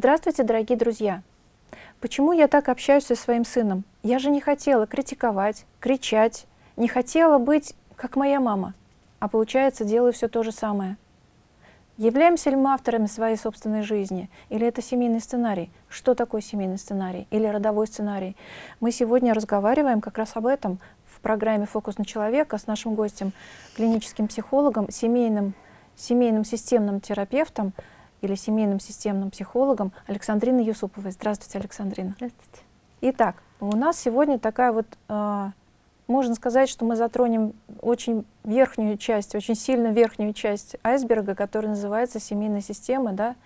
Здравствуйте, дорогие друзья! Почему я так общаюсь со своим сыном? Я же не хотела критиковать, кричать, не хотела быть как моя мама, а получается делаю все то же самое. Являемся ли мы авторами своей собственной жизни? Или это семейный сценарий? Что такое семейный сценарий? Или родовой сценарий? Мы сегодня разговариваем как раз об этом в программе «Фокус на человека» с нашим гостем, клиническим психологом, семейным, семейным системным терапевтом или семейным системным психологом Александриной Юсуповой. Здравствуйте, Александрина. Здравствуйте. Итак, у нас сегодня такая вот, э, можно сказать, что мы затронем очень верхнюю часть, очень сильно верхнюю часть айсберга, которая называется семейная система, да,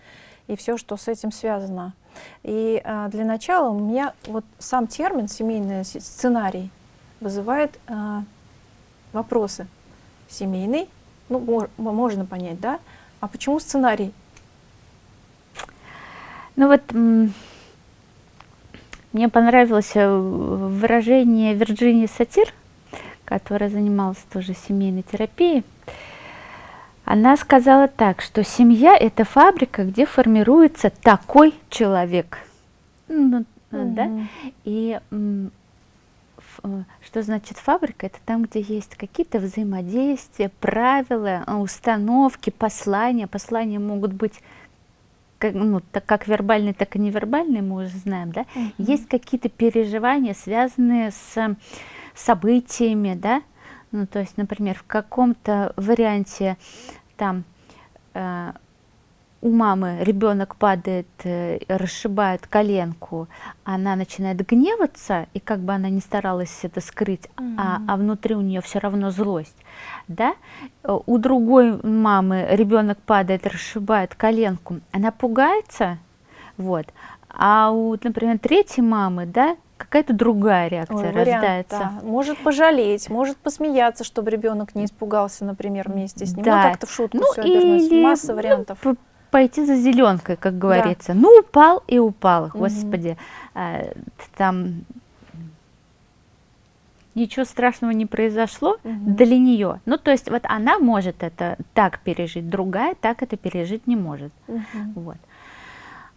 и все, что с этим связано. И э, для начала у меня вот сам термин «семейный сценарий» вызывает э, вопросы. Семейный, ну, можно понять, да? А почему сценарий? Ну вот мне понравилось э, выражение Вирджинии Сатир, которая занималась тоже семейной терапией. Она сказала так, что семья – это фабрика, где формируется такой человек. Ну, mm да? И э, что значит фабрика? Это там, где есть какие-то взаимодействия, правила, установки, послания. Послания могут быть как, ну, так как вербальные, так и невербальные, мы уже знаем, да, -huh. есть какие-то переживания, связанные с событиями, да, ну, то есть, например, в каком-то варианте там э, у мамы ребенок падает, э, расшибает коленку, она начинает гневаться, и как бы она ни старалась это скрыть, mm а, а внутри у нее все равно злость, да? У другой мамы ребенок падает, расшибает коленку, она пугается, вот, а у, например, третьей мамы, да, какая-то другая реакция Ой, рождается. Вариант, да. Может пожалеть, может посмеяться, чтобы ребенок не испугался, например, вместе с ним. Да. Ну, как-то в шутку ну, все обернуть. Масса ну, вариантов пойти за зеленкой, как говорится. Да. Ну, упал и упал, господи. Угу. Там ничего страшного не произошло угу. для нее. Ну, то есть вот она может это так пережить, другая так это пережить не может. Угу. Вот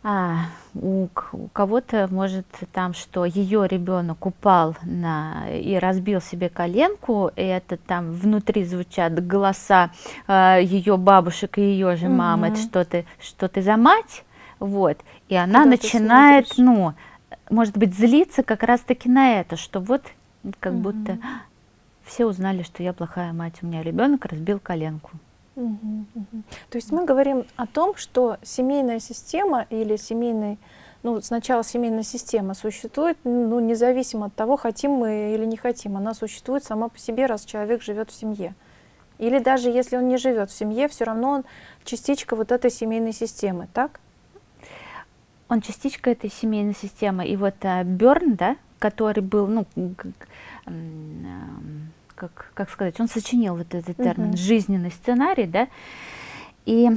а, у, у кого-то может там, что ее ребенок упал на, и разбил себе коленку, и это там внутри звучат голоса а, ее бабушек и ее же мамы, угу. это что ты, что ты за мать, вот, и она Куда начинает, ну, может быть, злиться как раз-таки на это, что вот как угу. будто все узнали, что я плохая мать, у меня ребенок разбил коленку. Угу, угу. То есть мы говорим о том, что семейная система или семейный, ну сначала семейная система существует, ну независимо от того, хотим мы или не хотим, она существует сама по себе, раз человек живет в семье. Или даже если он не живет в семье, все равно он частичка вот этой семейной системы, так? Он частичка этой семейной системы. И вот uh, Берн, да, который был, ну, как, как сказать, он сочинил вот этот термин угу. жизненный сценарий, да, и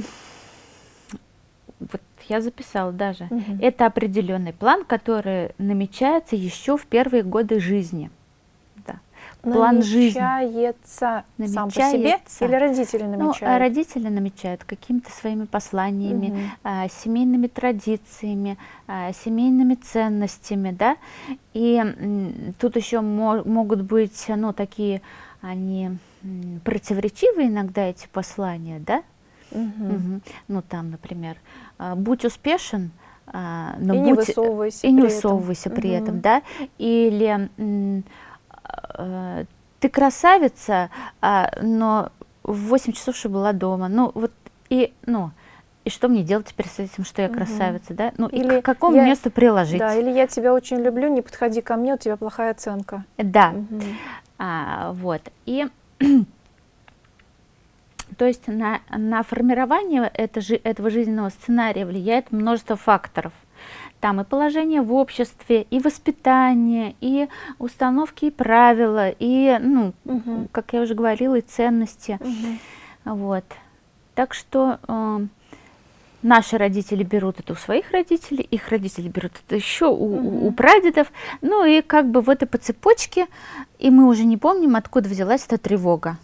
вот я записала даже, угу. это определенный план, который намечается еще в первые годы жизни план жизни. Намечается сам по себе или родители ну, намечают? Ну, родители намечают какими-то своими посланиями, угу. а, семейными традициями, а, семейными ценностями, да, и тут еще мо могут быть, ну, такие, они противоречивые иногда эти послания, да, угу. Угу. ну, там, например, а, будь успешен, но и будь, не высовывайся и не высовывайся при этом, при этом да, или ты красавица, а, но в 8 часов уже была дома. Ну, вот, и, ну, и что мне делать теперь с этим, что я красавица, угу. да? Ну, или и к какому я, месту приложить? Да, или я тебя очень люблю, не подходи ко мне, у тебя плохая оценка. Да, угу. а, вот, и... То есть на, на формирование это, этого жизненного сценария влияет множество факторов. Там и положение в обществе, и воспитание, и установки и правила, и, ну, угу. как я уже говорила, и ценности. Угу. Вот. Так что э, наши родители берут это у своих родителей, их родители берут это еще у, угу. у прадедов. Ну и как бы вот и по цепочке, и мы уже не помним, откуда взялась эта тревога.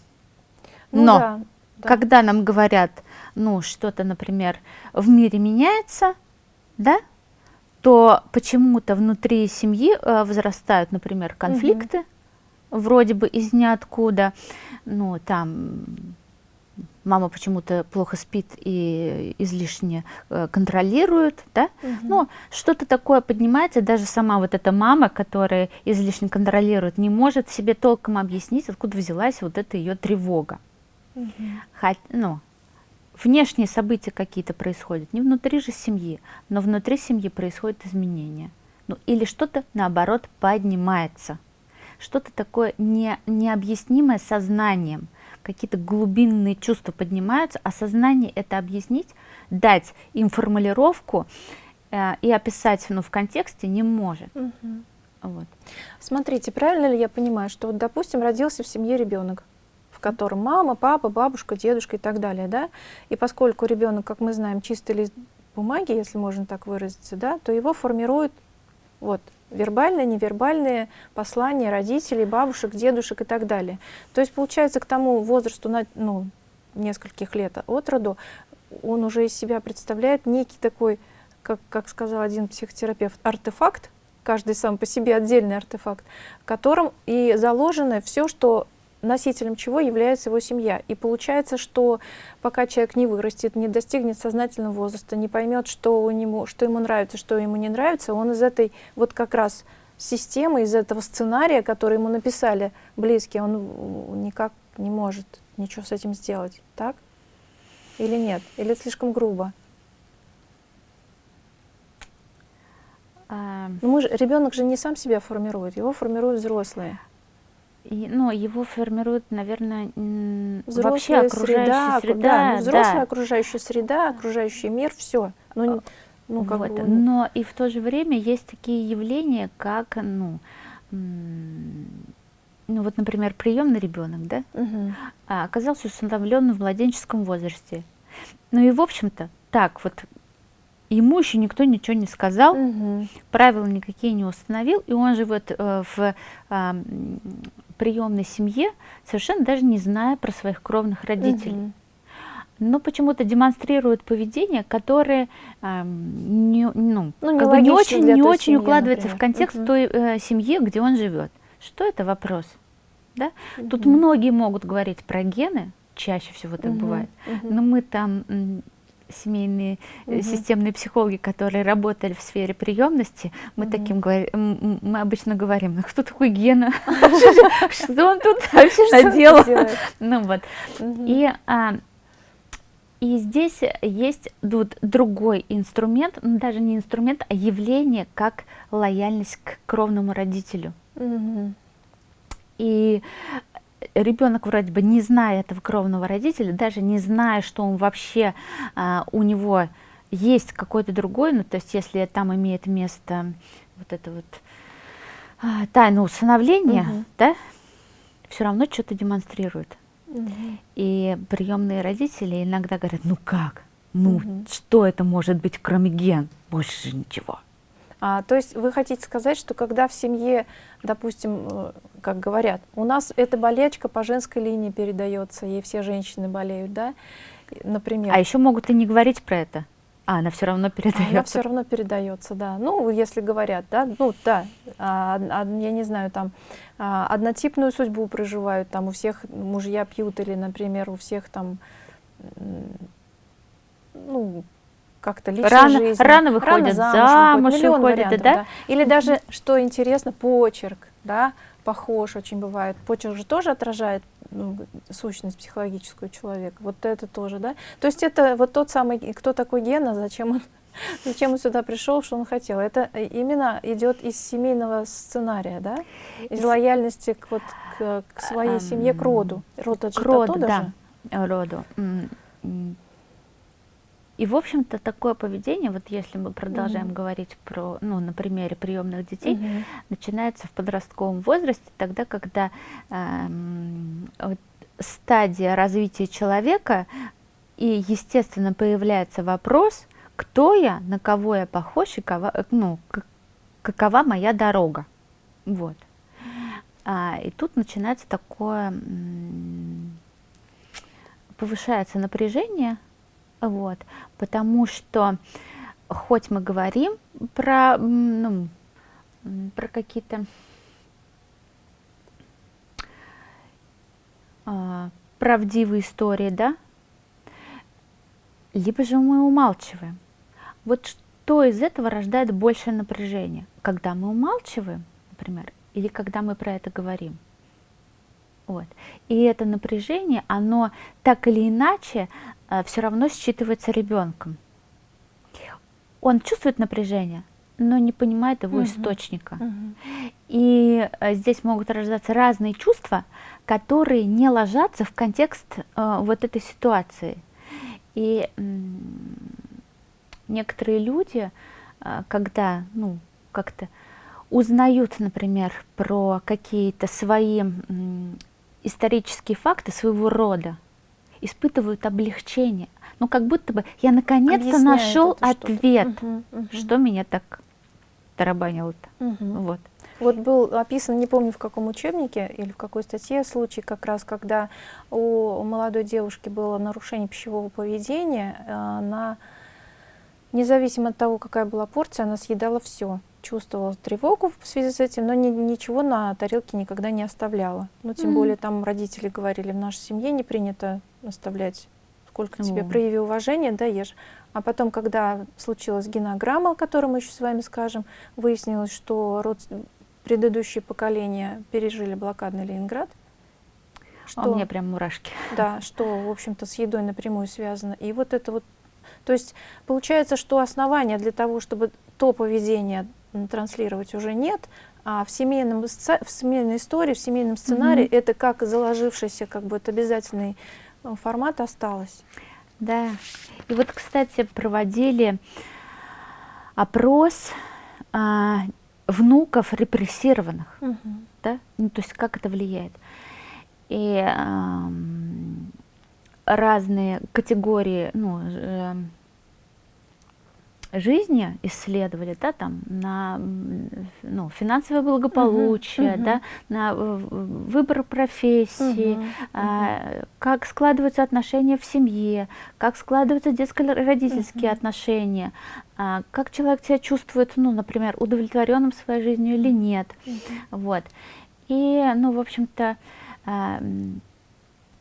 Ну, Но да, да. когда нам говорят, ну, что-то, например, в мире меняется, да, то почему-то внутри семьи э, возрастают, например, конфликты, угу. вроде бы из ниоткуда, ну, там мама почему-то плохо спит и излишне э, контролирует, да, угу. ну, что-то такое поднимается, даже сама вот эта мама, которая излишне контролирует, не может себе толком объяснить, откуда взялась вот эта ее тревога. Угу. Хоть, ну, внешние события какие-то происходят, не внутри же семьи, но внутри семьи происходят изменения. Ну, или что-то, наоборот, поднимается. Что-то такое не, необъяснимое сознанием. Какие-то глубинные чувства поднимаются, а сознание это объяснить, дать им формулировку э, и описать ну, в контексте не может. Угу. Вот. Смотрите, правильно ли я понимаю, что, вот, допустим, родился в семье ребенок, в котором мама, папа, бабушка, дедушка и так далее, да, и поскольку ребенок, как мы знаем, чистый лист бумаги, если можно так выразиться, да, то его формируют вот вербальные, невербальные послания родителей, бабушек, дедушек и так далее. То есть, получается, к тому возрасту, ну, нескольких лет от роду, он уже из себя представляет некий такой, как, как сказал один психотерапевт, артефакт, каждый сам по себе отдельный артефакт, в котором и заложено все, что носителем чего является его семья. И получается, что пока человек не вырастет, не достигнет сознательного возраста, не поймет, что, у него, что ему нравится, что ему не нравится, он из этой вот как раз системы, из этого сценария, который ему написали близкие, он никак не может ничего с этим сделать. Так? Или нет? Или это слишком грубо? А... Мы же, ребенок же не сам себя формирует, его формируют взрослые. Ну, его формирует, наверное, взрослая вообще окружающая среда, среда да, ну, взрослая да. окружающая среда, окружающий мир, все. Ну, ну, как вот. бы, Но и в то же время есть такие явления, как, ну, ну вот, например, приемный ребенок, да, угу. оказался усыновленным в младенческом возрасте. Ну и, в общем-то, так вот ему еще никто ничего не сказал, угу. правила никакие не установил, и он живет э, в э, приемной семье, совершенно даже не зная про своих кровных родителей. Угу. Но почему-то демонстрирует поведение, которое э, не, ну, ну, как бы не очень, не очень семьи, укладывается например. в контекст угу. той э, семьи, где он живет. Что это вопрос? Да? Угу. Тут многие могут говорить про гены, чаще всего так угу. бывает, угу. но мы там семейные угу. системные психологи, которые работали в сфере приемности, мы угу. таким говорим, мы обычно говорим, ну кто такой Гена, что он тут вообще наделал? Ну вот. И а, и здесь есть тут другой инструмент, ну, даже не инструмент, а явление, как лояльность к кровному родителю. Угу. И ребенок вроде бы не зная этого кровного родителя, даже не зная, что он вообще а, у него есть какой-то другой, ну то есть если там имеет место вот это вот а, тайна усыновления, угу. да, все равно что-то демонстрирует. Угу. И приемные родители иногда говорят, ну как, ну угу. что это может быть, кроме ген, больше ничего. А, то есть вы хотите сказать, что когда в семье, допустим, э, как говорят, у нас эта болячка по женской линии передается, и все женщины болеют, да, например. А еще могут и не говорить про это. А, она все равно передается. Она все равно передается, да. Ну, если говорят, да, ну, да, а, а, я не знаю, там, а, однотипную судьбу проживают, там, у всех мужья пьют, или, например, у всех там, ну, как-то личной рано, жизни. Рано выходят рано замуж, замуж выходят, да? да? Или даже, что интересно, почерк, да, похож очень бывает. Почерк же тоже отражает ну, сущность психологическую человека. Вот это тоже, да? То есть это вот тот самый, кто такой Гена, зачем он, зачем он сюда пришел, что он хотел. Это именно идет из семейного сценария, да? Из лояльности к, вот, к, к своей семье, к роду. Род это к роду, да, роду. И, в общем-то, такое поведение, вот если мы продолжаем mm говорить про, ну, на примере приемных детей, mm начинается в подростковом возрасте, тогда, когда э, вот, стадия развития человека, и, естественно, появляется вопрос, кто я, на кого я похож, и кого, ну, какова моя дорога. Вот. А, и тут начинается такое, повышается напряжение, вот, потому что хоть мы говорим про, ну, про какие-то э, правдивые истории, да, либо же мы умалчиваем. Вот что из этого рождает большее напряжение? Когда мы умалчиваем, например, или когда мы про это говорим? Вот. И это напряжение, оно так или иначе все равно считывается ребенком. Он чувствует напряжение, но не понимает его угу. источника. Угу. И э, здесь могут рождаться разные чувства, которые не ложатся в контекст э, вот этой ситуации. И некоторые люди, э, когда ну, как-то узнают, например, про какие-то свои исторические факты своего рода, испытывают облегчение. Ну, как будто бы я наконец-то нашел ответ, угу, угу. что меня так тарабанило-то. Угу. Вот. Вот был описан, не помню в каком учебнике или в какой статье, случай как раз, когда у молодой девушки было нарушение пищевого поведения, э, она, независимо от того, какая была порция, она съедала все. Чувствовала тревогу в связи с этим, но ни, ничего на тарелке никогда не оставляла. Ну, тем mm -hmm. более там родители говорили, в нашей семье не принято оставлять сколько тебе прояви уважение, да, ешь. А потом, когда случилась генограмма, о которой мы еще с вами скажем, выяснилось, что род... предыдущие поколения пережили блокадный Ленинград. Что, а у меня прям мурашки. Да, что, в общем-то, с едой напрямую связано. И вот это вот, то есть получается, что основания для того, чтобы то поведение транслировать уже нет, а в, семейном, в семейной истории, в семейном сценарии mm -hmm. это как заложившийся как бы это обязательный э, формат осталось. Да. И вот, кстати, проводили опрос а, внуков репрессированных. Угу. Да? Ну, то есть как это влияет. И а, разные категории ну, э, жизни исследовали, да, там, на ну, финансовое благополучие, uh -huh, да, на выбор профессии, uh -huh, а, как складываются отношения в семье, как складываются детско-родительские uh -huh. отношения, а, как человек себя чувствует, ну, например, удовлетворенным своей жизнью или нет. Uh -huh. Вот. И, ну, в общем-то, а,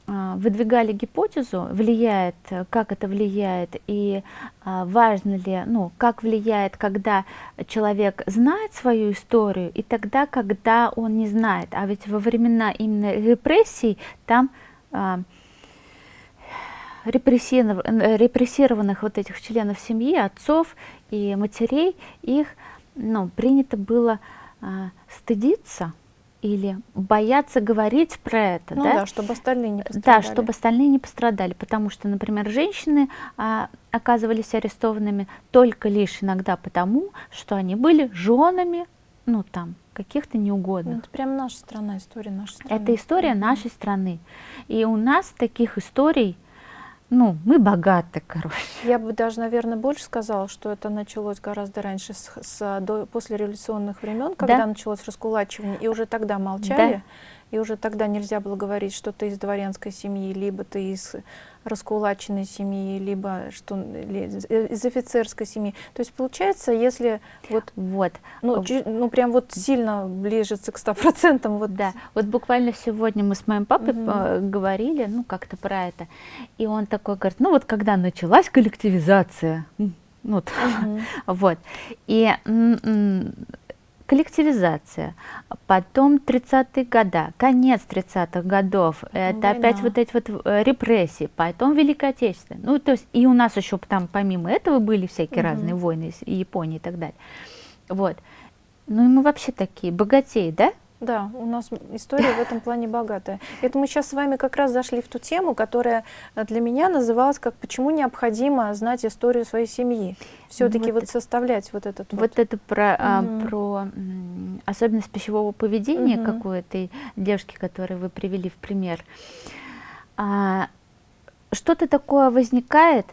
выдвигали гипотезу, влияет, как это влияет и а, важно ли, ну, как влияет, когда человек знает свою историю и тогда, когда он не знает. А ведь во времена именно репрессий там а, репрессированных, репрессированных вот этих членов семьи, отцов и матерей, их ну, принято было стыдиться или бояться говорить про это, ну, да? да, чтобы остальные не пострадали. Да, чтобы остальные не пострадали, потому что, например, женщины а, оказывались арестованными только лишь иногда потому, что они были женами, ну там, каких-то неугодных. Ну, это прям наша страна, история нашей страны. Это история нашей страны. И у нас таких историй ну, мы богаты, короче. Я бы даже, наверное, больше сказала, что это началось гораздо раньше, с, с, до, после революционных времен, когда да? началось раскулачивание, и уже тогда молчали. Да и уже тогда нельзя было говорить, что ты из дворянской семьи, либо ты из раскулаченной семьи, либо что из офицерской семьи. То есть получается, если вот, вот. Ну, ну прям вот сильно ближется к 100%. Вот. Да, вот буквально сегодня мы с моим папой угу. говорили, ну как-то про это, и он такой говорит, ну вот когда началась коллективизация, ну, вот, угу. вот, и коллективизация, потом 30-е годы, конец 30-х годов, это Война. опять вот эти вот э, репрессии, потом Великая Отечественная. Ну, то есть и у нас еще там помимо этого были всякие угу. разные войны, и Японии и так далее. Вот. Ну и мы вообще такие богатеи, да? Да, у нас история в этом плане богатая. Это мы сейчас с вами как раз зашли в ту тему, которая для меня называлась как «Почему необходимо знать историю своей семьи?» Все-таки вот, вот составлять вот этот вот. Вот это про, угу. а, про особенность пищевого поведения угу. какой-то девушки, которую вы привели в пример. А, Что-то такое возникает,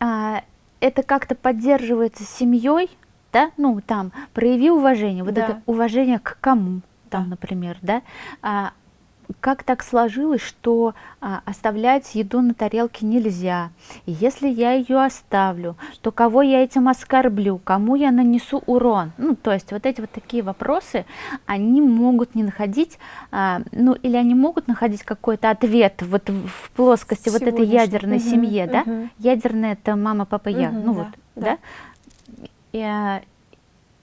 а, это как-то поддерживается семьей, да, ну там, прояви уважение, вот да. это уважение к кому? Там, например, да, а, как так сложилось, что а, оставлять еду на тарелке нельзя. И если я ее оставлю, то кого я этим оскорблю, кому я нанесу урон? Ну, то есть вот эти вот такие вопросы, они могут не находить, а, ну, или они могут находить какой-то ответ вот в плоскости вот этой ядерной угу, семье, угу. да? Ядерная это мама, папа, я, угу, ну да, вот, да? да? И, а,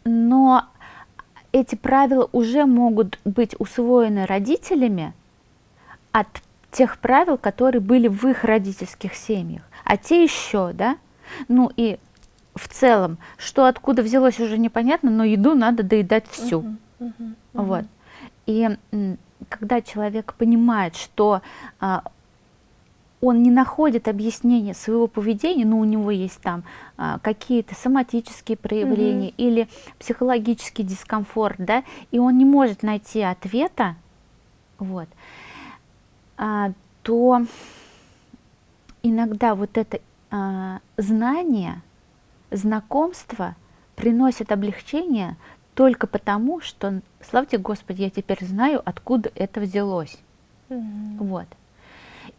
но эти правила уже могут быть усвоены родителями от тех правил, которые были в их родительских семьях, а те еще, да, ну и в целом, что откуда взялось уже непонятно, но еду надо доедать всю, uh-huh, uh-huh, uh-huh. вот. И когда человек понимает, что а, он не находит объяснения своего поведения, но у него есть там а, какие-то соматические проявления mm-hmm. или психологический дискомфорт, да, и он не может найти ответа, вот, а, то иногда вот это а, знание, знакомство приносит облегчение только потому, что, славьте Господи, я теперь знаю, откуда это взялось. Mm-hmm. Вот.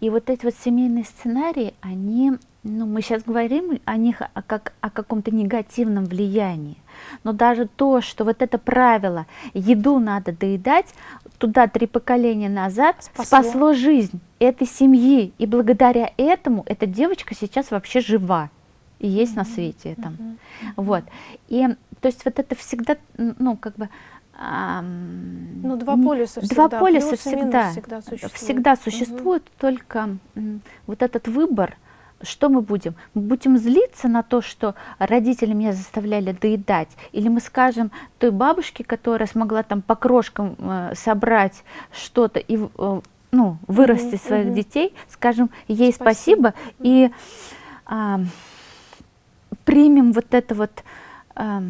И вот эти вот семейные сценарии, они, ну, мы сейчас говорим о них о, как о каком-то негативном влиянии. Но даже то, что вот это правило, еду надо доедать, туда три поколения назад спасло, спасло жизнь этой семьи. И благодаря этому эта девочка сейчас вообще жива и есть mm-hmm. на свете этом. Mm-hmm. Вот. И то есть вот это всегда, ну, как бы ну, два полюса всегда. Два полюса всегда, всегда существуют. Всегда существует угу. только вот этот выбор, что мы будем? Мы будем злиться на то, что родители меня заставляли доедать, или мы скажем той бабушке, которая смогла там по крошкам э, собрать что-то и э, ну, вырастить угу, своих угу. детей, скажем ей спасибо, спасибо и э, примем вот это вот э,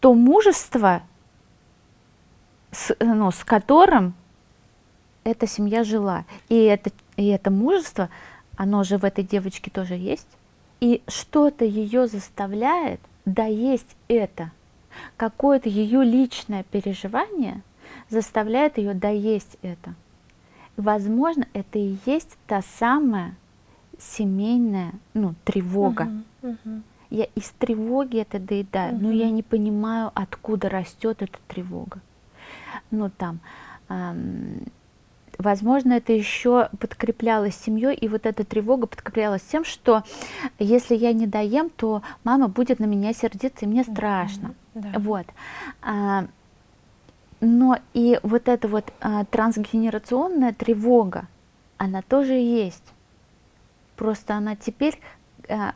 то мужество, с, ну, с которым эта семья жила. И это, и это мужество, оно же в этой девочке тоже есть. И что-то ее заставляет доесть это. Какое-то ее личное переживание заставляет ее доесть это. возможно, это и есть та самая семейная ну, тревога. Uh-huh, uh-huh. Я из тревоги это доедаю, uh-huh. но я не понимаю, откуда растет эта тревога ну там, возможно, это еще подкреплялось семьей, и вот эта тревога подкреплялась тем, что если я не доем, то мама будет на меня сердиться, и мне страшно. Да. Вот. А, но и вот эта вот а, трансгенерационная тревога, она тоже есть. Просто она теперь а,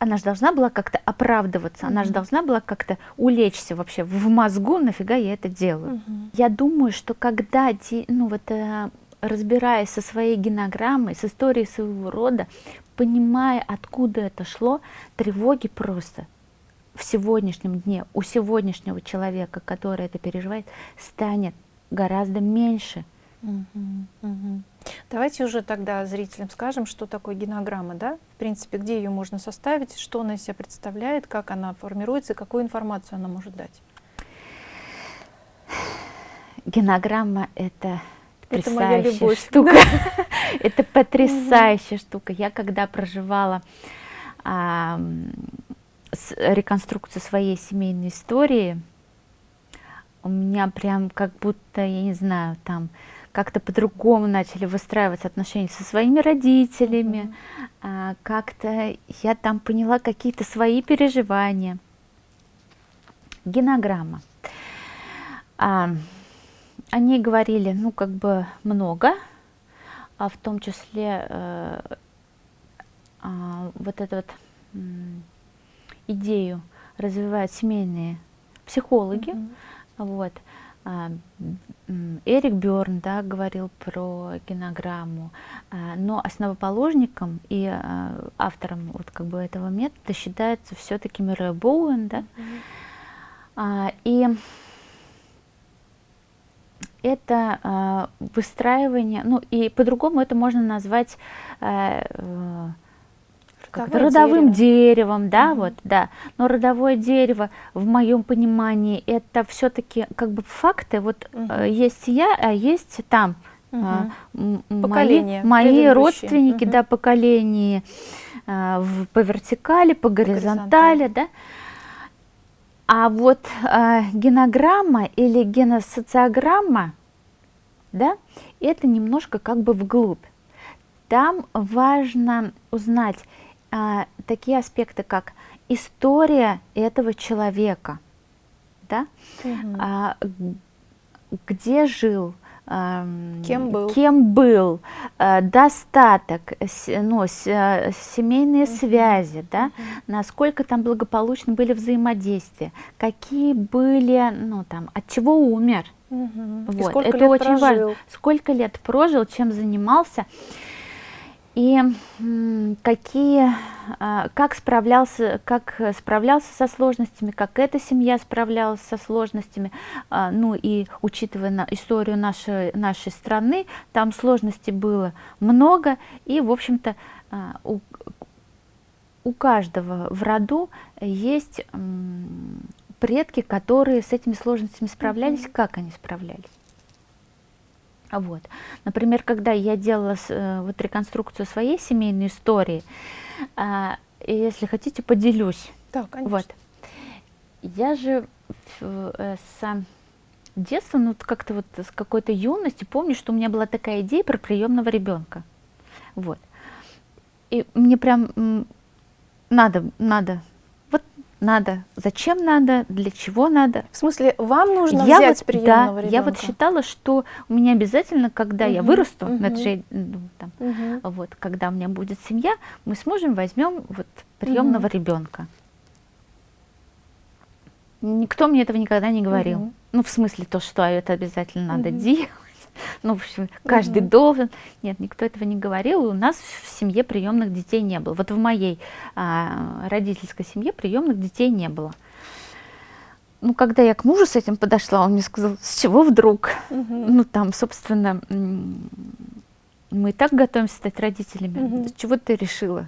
она же должна была как-то оправдываться, она же должна была как-то улечься вообще в мозгу, нафига я это делаю. Mm-hmm. Я думаю, что когда, ну вот, э, разбираясь со своей генограммой, с историей своего рода, понимая, откуда это шло, тревоги просто в сегодняшнем дне у сегодняшнего человека, который это переживает, станет гораздо меньше. Угу, угу. Давайте уже тогда зрителям скажем, что такое генограмма, да? В принципе, где ее можно составить, что она из себя представляет, как она формируется, какую информацию она может дать. Генограмма — это потрясающая штука. это потрясающая штука. Я когда проживала реконструкцию своей семейной истории, у меня прям как будто, я не знаю, там как-то по-другому начали выстраивать отношения со своими родителями, mm-hmm. как-то я там поняла какие-то свои переживания. Генограмма. А, о ней говорили, ну, как бы много, а в том числе э, а, вот эту вот м, идею развивают семейные психологи. Mm-hmm. Вот. А, Эрик Бёрн да, говорил про генограмму, а, но основоположником и а, автором вот как бы этого метода считается все-таки Мюррей Боуэн, да, mm-hmm. и это выстраивание, ну и по-другому это можно назвать э, как родовым дерево. деревом, да, угу. вот, да. Но родовое дерево, в моем понимании, это все-таки как бы факты. Вот угу. есть я, а есть там а, м- м- Поколения мои, родственники, Мгм. да, поколения а, в- по вертикали, по горизонтали, да. А вот а, генограмма или геносоциограмма, да, это немножко как бы вглубь. Там важно узнать а, такие аспекты, как история этого человека, да, Мгм. а, где жил, ам, Кем был. кем был, а, достаток, ну, а, семейные связи, да, насколько там благополучно были взаимодействия, какие были, ну там, от чего умер. И вот, сколько это лет очень важно. прожил? Сколько лет прожил, чем занимался и какие, а, как справлялся, как справлялся со сложностями, как эта семья справлялась со сложностями. А, Ну и учитывая на- историю нашей, нашей страны, там сложностей было много, и, в общем-то, а, у, у каждого в роду есть предки, которые с этими сложностями справлялись, как они справлялись. А Вот. Например, когда я делала э, вот реконструкцию своей семейной истории, а, если хотите, поделюсь. Да, конечно. Вот. Я же э, с детства, ну как-то вот с какой-то юности помню, что у меня была такая идея про приемного ребенка. Вот. И мне прям надо, надо, надо, зачем надо, для чего надо. В смысле, вам нужно Я взять вот, приемного да, ребенка? я вот считала, что у меня обязательно, когда я Мгм, вырасту, ну, это же я, ну, там, Мгм. вот, когда у меня будет семья, мы с мужем возьмем вот приемного ребенка. Никто мне этого никогда не говорил. Мгм. Ну, в смысле то, что это обязательно надо Мгм. делать. Ну, в общем, каждый Мгм. должен. Нет, никто этого не говорил. И у нас в семье приемных детей не было. Вот в моей а, родительской семье приемных детей не было. Ну, когда я к мужу с этим подошла, он мне сказал, с чего вдруг? Мгм. Ну, там, собственно, мы и так готовимся стать родителями. С чего ты решила?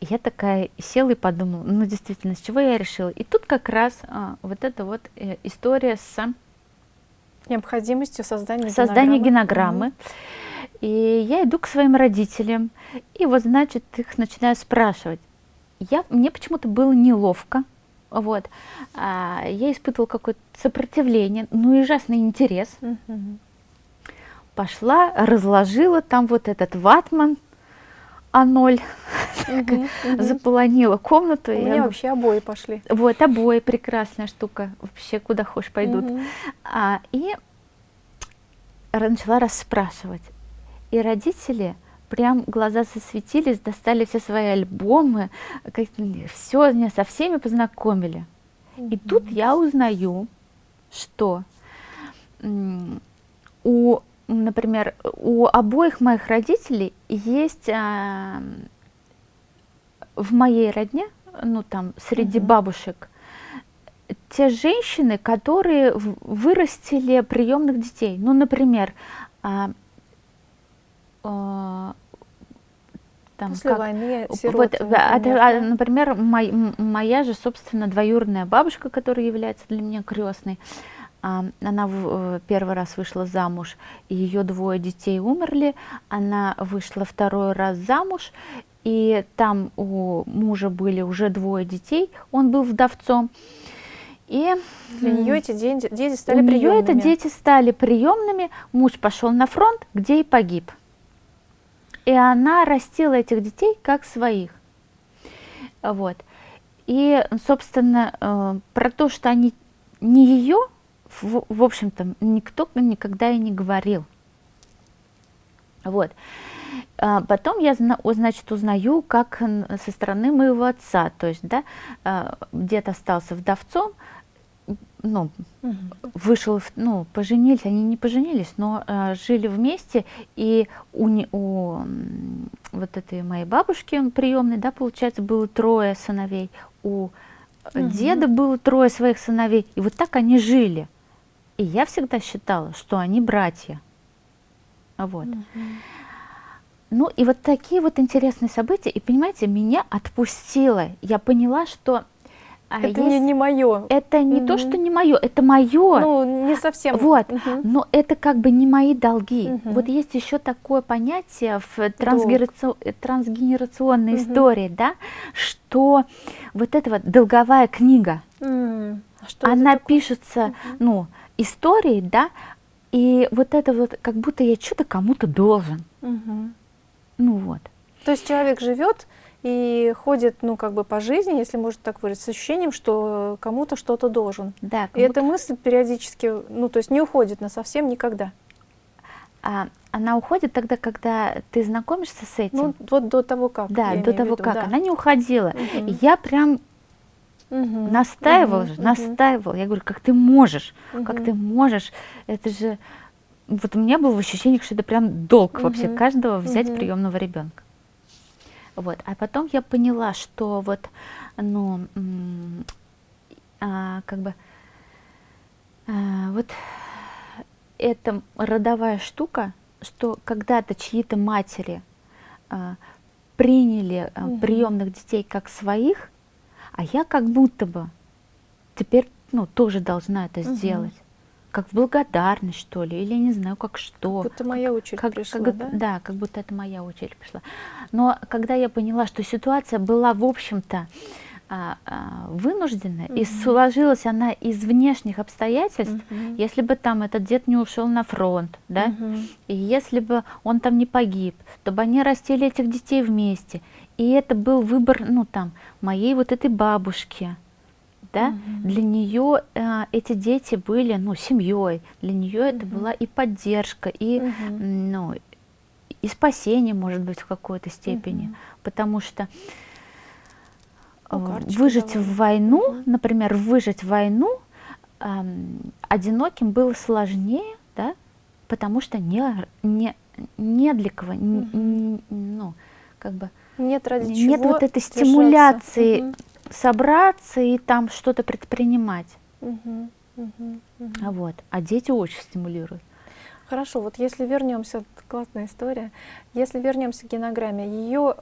Я такая села и подумала, ну, действительно, с чего я решила? И тут как раз а, вот эта вот э, история с Необходимостью создания создания генограммы. генограммы. И я иду к своим родителям, и вот, значит, их начинаю спрашивать. Я, мне почему-то было неловко, вот. А, я испытывала какое-то сопротивление, ну и ужасный интерес. Мгм. Пошла, разложила там вот этот ватман А0, Мгм. Мгм. заполонила комнату. У и меня вообще обои пошли. Вот, обои, прекрасная штука, вообще куда хочешь пойдут. А, и начала расспрашивать. И родители прям глаза засветились, достали все свои альбомы, все, меня со всеми познакомили. И тут я узнаю, что у, например, у обоих моих родителей есть а, в моей родне, ну там среди Мгм. бабушек, те женщины, которые вырастили приемных детей. Ну, например, а, а, там, После как- войны вот, сироты, а, например, а, да? например, мой- моя же, собственно, двоюродная бабушка, которая является для меня крестной, а, она в- э, первый раз вышла замуж, и ее двое детей умерли, она вышла второй раз замуж, и там у мужа были уже двое детей, он был вдовцом. И Для нее эти дети, дети стали у нее это приемными. дети стали приемными, муж пошел на фронт, где и погиб. И она растила этих детей как своих. Вот. И, собственно, э, про то, что они не ее, в, в общем-то, никто никогда и не говорил. Вот. А Потом я, значит, узнаю, как со стороны моего отца, то есть, да, а, дед остался вдовцом, ну, Мгм. вышел, ну, поженились, они не поженились, но э, жили вместе, и у, не- у вот этой моей бабушки приемной, да, получается, было трое сыновей, у Мгм. деда было трое своих сыновей, и вот так они жили. И я всегда считала, что они братья. Вот. Мгм. Ну и вот такие вот интересные события, и понимаете, меня отпустило. Я поняла, что А это есть- не, не мое. Это не то, Мгм. что не мое, это мое. Ну, не совсем. Вот, Мгм. но это как бы не мои долги. Мгм. Вот есть еще такое понятие в трансгенерацио- э, трансгенерационной Мгм. истории, да, что вот эта вот долговая книга, а что она пишется, ну, историей, да, и вот это вот, как будто я что-то кому-то должен. Мгм. Ну вот. То есть человек живет и ходит, ну, как бы по жизни, если можно так выразить, с ощущением, что кому-то что-то должен. Да, И эта мысль периодически, ну, то есть не уходит на совсем никогда. а, она уходит тогда, когда ты знакомишься с этим. Ну, вот до того, как. да, до того виду, как. да. Она не уходила. И я прям Мгм. настаивала Мгм. же, Мгм. настаивала. Я говорю, как ты можешь, как Мгм. ты можешь, это же... Вот у меня было ощущение, что это прям долг вообще Мгм. каждого взять Мгм. приемного ребенка. Вот. А потом я поняла, что вот, ну, а, как бы, а, вот эта родовая штука, что когда-то чьи-то матери а, приняли а, Мгм. приемных детей как своих, а я как будто бы теперь, ну, тоже должна это сделать. Как в благодарность, что ли, или не знаю, как что. Будто моя очередь Как- пришла, как- да? да, как будто это моя очередь пришла. Но когда я поняла, что ситуация была, в общем-то, а, а, вынужденная, и сложилась она из внешних обстоятельств, Мгм. если бы там этот дед не ушел на фронт, да, Мгм. и если бы он там не погиб, то бы они растили этих детей вместе. И это был выбор, ну там, моей вот этой бабушки, да, Мгм. для нее эти дети были, ну, семьей, для нее это Мгм. была и поддержка, и, м, ну, и спасение, может быть, в какой-то степени, Мгм. потому что Ну, э, карточки выжить давали. в войну, Мгм. например, выжить в войну ам, одиноким было сложнее, да, потому что не, не, не для кого, н- н- ну, как бы Нет ради нет чего вот этой стимуляции Мгм. собраться и там что-то предпринимать. Мгм. Мгм. А Вот. А дети очень стимулируют. Хорошо, вот если вернемся, классная история, если вернемся к генограмме, ее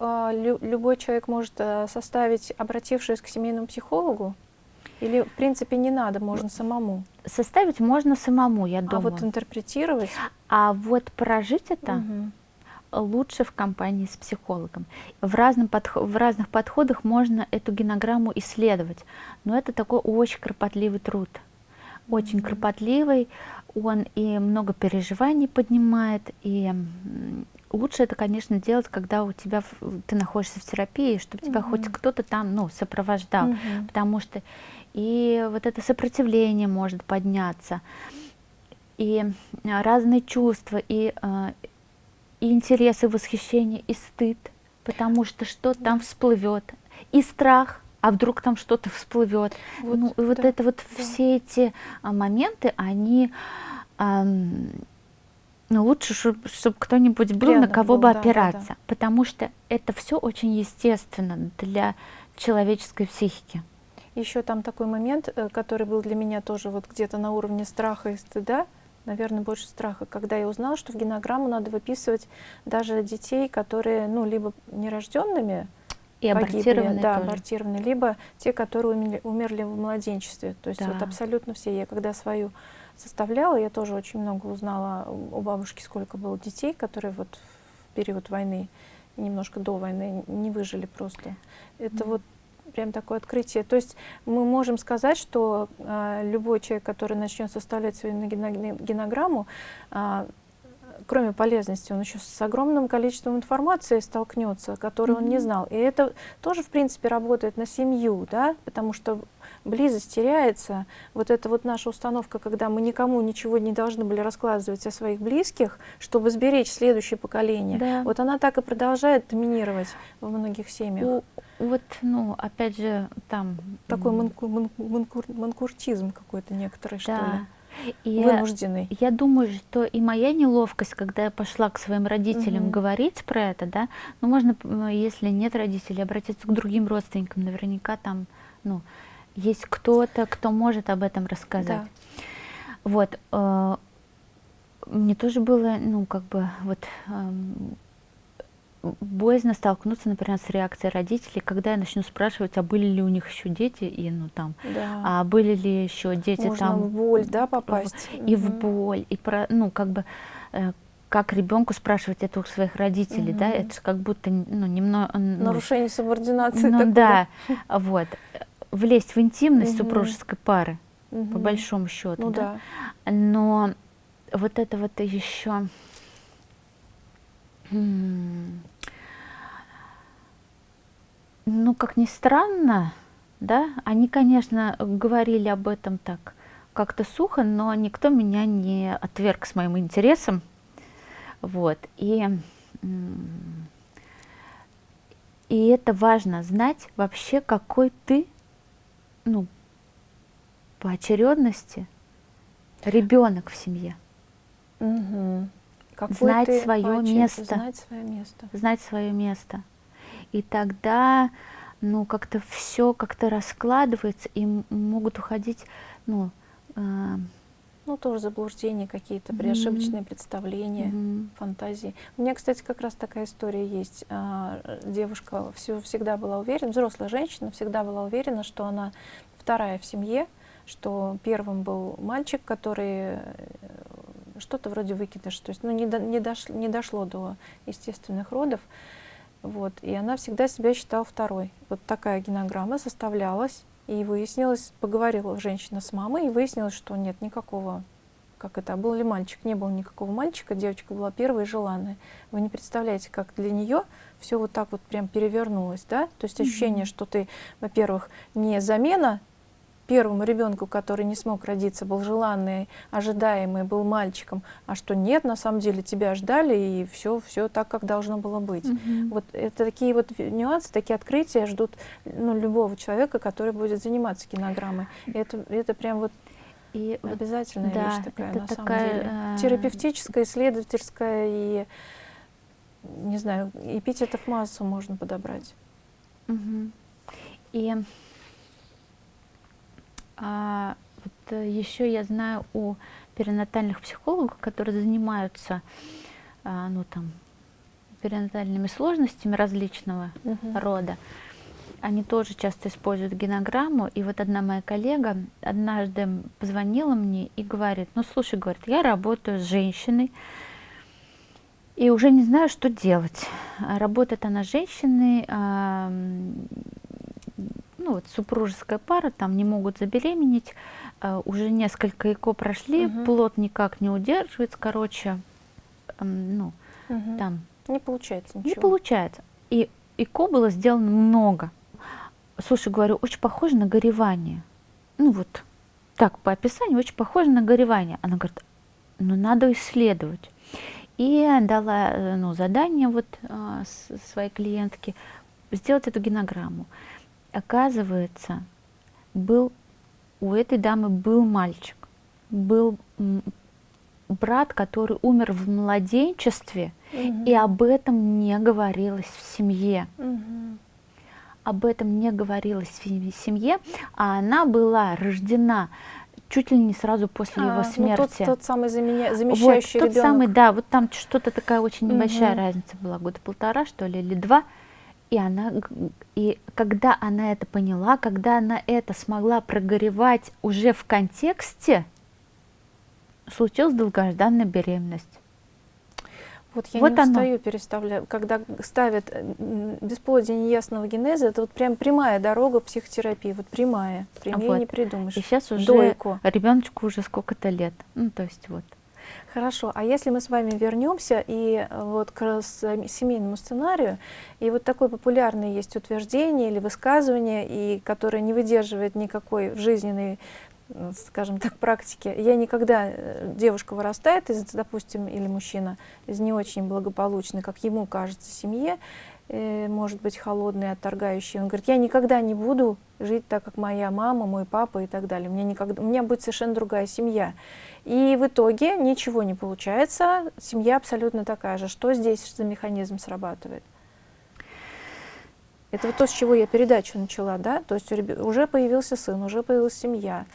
любой человек может а, составить, обратившись к семейному психологу, или в принципе не надо, можно самому. Составить можно самому, я А думаю. вот интерпретировать. А вот прожить это Мгм. Лучше в компании с психологом. В, разном подхо- в разных подходах можно эту генограмму исследовать, но это такой очень кропотливый труд. Очень Мгм. кропотливый, он и много переживаний поднимает, и лучше это, конечно, делать, когда у тебя ты находишься в терапии, чтобы тебя хоть кто-то там ну, сопровождал, Мгм. потому что и вот это сопротивление может подняться, и разные чувства, и, а, и интерес, и восхищение, и стыд, потому что что там всплывет, и страх, а вдруг там что-то всплывет. Вот, ну, и вот да, это вот да. все эти а, моменты, они ам, ну, лучше, чтобы кто-нибудь был, на Рядом кого был, бы да, да, да. опираться, потому что это все очень естественно для человеческой психики. Еще там такой момент, э, который был для меня тоже вот где-то на уровне страха и стыда, наверное, больше страха, когда я узнала, что в генограмму надо выписывать даже детей, которые, ну, либо нерожденными, И погибли, да, тоже. абортированные, либо те, которые умерли, умерли в младенчестве. То есть вот Да. абсолютно все. Я когда свою составляла, я тоже очень много узнала у бабушки, сколько было детей, которые вот в период войны, немножко до войны не выжили просто. Это Мгм. вот прям такое открытие. То есть мы можем сказать, что а, любой человек, который начнет составлять свою гено- генограмму, а, кроме полезности, он еще с огромным количеством информации столкнется, которую он не знал. И это тоже, в принципе, работает на семью, да, потому что близость теряется. Вот это вот наша установка, когда мы никому ничего не должны были раскладывать о своих близких, чтобы сберечь следующее поколение. Да. Вот она так и продолжает доминировать во многих семьях. Вот, ну, опять же, там... Такой манку- ман- манкур- манкуртизм какой-то некоторый, что ли, да. И вынужденный. я думаю, что и моя неловкость, когда я пошла к своим родителям Мгм. говорить про это, да, ну, можно, если нет родителей, обратиться к другим родственникам, наверняка там, ну, есть кто-то, кто может об этом рассказать. Да. Вот. э, Мне тоже было, ну, как бы, вот, эм, боязно столкнуться, например, с реакцией родителей, когда я начну спрашивать, а были ли у них еще дети, и ну там, Да. а были ли еще дети Можно там в боль, да, попасть. и в Мгм. боль, и про, ну как бы э, как ребенку спрашивать это у своих родителей, да, Мгм. это же как будто ну немного Нарушение субординации ну такое, да, вот влезть в интимность Мгм. супружеской пары Мгм. по большому счету, Ну да? да. но вот это вот еще ну как ни странно, да, они, конечно, говорили об этом так как-то сухо, но никто меня не отверг с моим интересом, вот, и и это важно знать вообще, какой ты, ну, по очередности ребенок в семье. Мгм. Какой Знать очереди, место. Знать свое место. знать свое место. И тогда, ну, как-то все как-то раскладывается, и могут уходить, ну, а, Ну, тоже заблуждения какие-то, Мгм. приошибочные представления, мгм, фантазии. У меня, кстати, как раз такая история есть. А, э, Девушка всё- всегда была уверена, взрослая женщина всегда была уверена, что она вторая в семье, что первым был мальчик, который э, что-то вроде выкидыш, то есть ну, не, до- не, дош- не дошло до естественных родов. Вот, и она всегда себя считала второй. Вот такая генограмма составлялась, и выяснилось, поговорила женщина с мамой, и выяснилось, что нет никакого, как это, был ли мальчик, не было никакого мальчика, девочка была первая и желанная. Вы не представляете, как для нее все вот так вот прям перевернулось, да? То есть ощущение, Мгм. что ты, во-первых, не замена первому ребенку, который не смог родиться, был желанный, ожидаемый, был мальчиком, а что нет, на самом деле тебя ждали, и все, все так, как должно было быть. мгм. Вот это такие вот нюансы, такие открытия ждут ну, любого человека, который будет заниматься кинограммой. И это, это прям вот И обязательная да, вещь такая, это на такая, самом деле. э, Терапевтическая, исследовательская и, не знаю, эпитетов массу можно подобрать. мгм. И а, вот еще я знаю у перинатальных психологов, которые занимаются, а, ну там, перинатальными сложностями различного Мгм. рода. Они тоже часто используют генограмму. И вот одна моя коллега однажды позвонила мне и говорит, ну слушай, говорит, я работаю с женщиной и уже не знаю, что делать. Работает она с женщиной, ну вот супружеская пара, там не могут забеременеть, а, уже несколько ЭКО прошли, Мгм. плод никак не удерживается, короче, м, ну Мгм. там Не получается ничего. не получается. И ИКО было сделано много. Слушай, говорю, очень похоже на горевание. Ну вот, так, по описанию, очень похоже на горевание. Она говорит, ну надо исследовать. И дала э, ну, задание вот а, своей клиентке сделать эту генограмму. Оказывается, был у этой дамы был мальчик, был брат, который умер в младенчестве, Мгм. и об этом не говорилось в семье. Мгм. Об этом не говорилось в сем- семье, а она была рождена чуть ли не сразу после А, его ну, смерти. тот, тот самый заменя- вот, замещающий тот ребенок. самый, да, вот там что-то такая очень небольшая Мгм. разница была, года полтора, что ли, или два. И она, и когда она это поняла, когда она это смогла прогоревать уже в контексте, случилась долгожданная беременность. Вот я Вот не оно. устаю переставлять. Когда ставят бесплодие неясного генеза, это вот прям прямая дорога в психотерапии. Вот прямая. Прямее Вот. не придумаешь. И сейчас уже Дойку. ребеночку уже сколько-то лет. Ну, то есть вот. Хорошо, а если мы с вами вернемся и э, вот к с- семейному сценарию, и вот такое популярное есть утверждение или высказывание, и которое не выдерживает никакой жизненной, скажем так, практики. Я никогда, э, девушка вырастает из, допустим, или мужчина из не очень благополучной, как ему кажется, семье, э, может быть, холодный, отторгающий. Он говорит, я никогда не буду жить так, как моя мама, мой папа и так далее. У меня, никогда, у меня будет совершенно другая семья. И в итоге ничего не получается, семья абсолютно такая же. Что здесь за механизм срабатывает? Это вот то, с чего я передачу начала, да? То есть уже появился сын, уже появилась семья.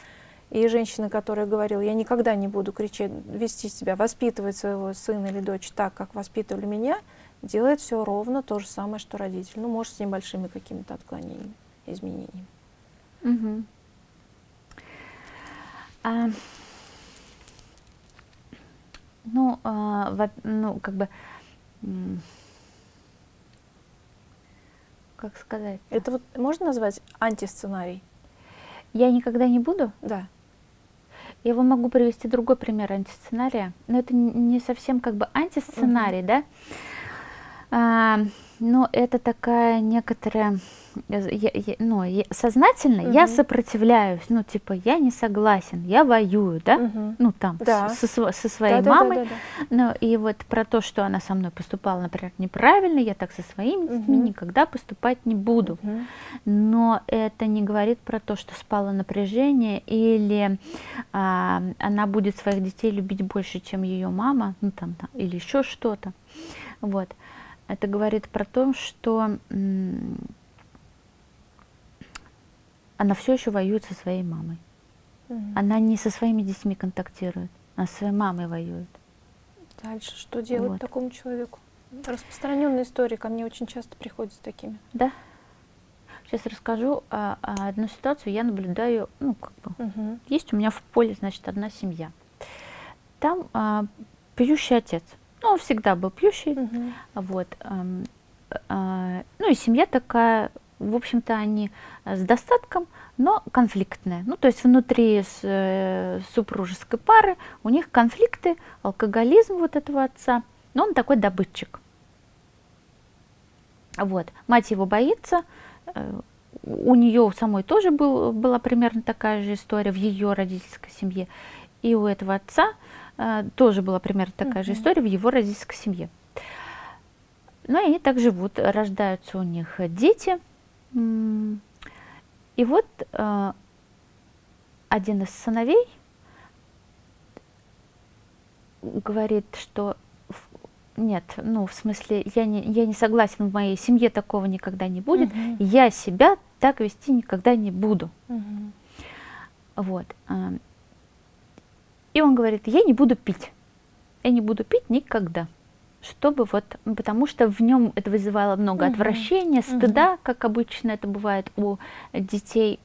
И женщина, которая говорила, я никогда не буду кричать, вести себя, воспитывать своего сына или дочь так, как воспитывали меня, делает все ровно то же самое, что родитель. Ну, может, с небольшими какими-то отклонениями, изменениями. Угу. А, ну, а, во, ну, как бы, как сказать? Это вот можно назвать антисценарий? Я никогда не буду? Да. Я вам могу привести другой пример антисценария, но это не совсем как бы антисценарий, угу. да? А, но это такая некоторая я, я, ну, я, сознательно угу. я сопротивляюсь, ну, типа, я не согласен, я воюю, да, угу. ну, там, да. со, со своей да, мамой, да, да, да, да. ну, и вот про то, что она со мной поступала, например, неправильно, я так со своими угу. детьми никогда поступать не буду, угу. но это не говорит про то, что спало напряжение, или а, она будет своих детей любить больше, чем ее мама, ну, там, там или еще что-то, вот, это говорит про то, что она все еще воюет со своей мамой. Угу. Она не со своими детьми контактирует, она со своей мамой воюет. Дальше что делать вот. такому человеку? Распространенная история, ко мне очень часто приходят с такими. Да. Сейчас расскажу а, а, одну ситуацию. Я наблюдаю, ну, как бы, угу. есть у меня в поле, значит, одна семья. Там а, пьющий отец. Ну, он всегда был пьющий. Угу. Вот. А, а, ну, и семья такая в общем-то, они э, с достатком, но конфликтные. Ну, то есть внутри с, э, супружеской пары у них конфликты, алкоголизм вот этого отца, но он такой добытчик. Вот. Мать его боится, э, у нее самой тоже был, была примерно такая же история в ее родительской семье, и у этого отца э, тоже была примерно такая uh-huh. же история в его родительской семье. Ну и они так живут, рождаются у них дети, и вот э, один из сыновей говорит, что нет, ну, в смысле, я не, я не согласен, в моей семье такого никогда не будет, угу. я себя так вести никогда не буду. Угу. Вот. И он говорит, я не буду пить. Я не буду пить никогда чтобы вот, потому что в нем это вызывало много угу. отвращения, стыда, угу. как обычно это бывает у детей,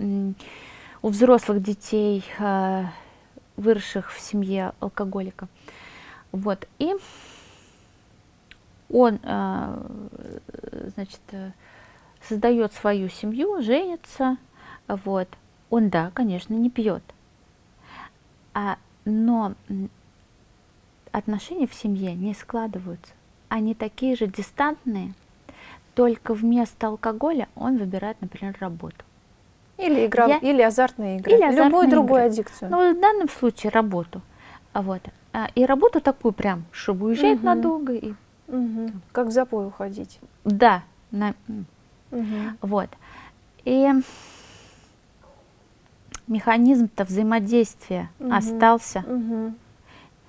у взрослых детей, а, выросших в семье алкоголика. Вот, и он, а, значит, создает свою семью, женится, вот, он, да, конечно, не пьет, а, но отношения в семье не складываются. Они такие же дистантные, только вместо алкоголя он выбирает, например, работу. Или игра, Я... или азартные игры, или азартные любую другую игры. аддикцию. Ну, в данном случае работу. Вот. А, и работу такую прям, чтобы уезжать угу. надолго. И... Угу. Как в запой уходить. Да. На... Угу. Вот. И механизм-то взаимодействия угу. остался. Угу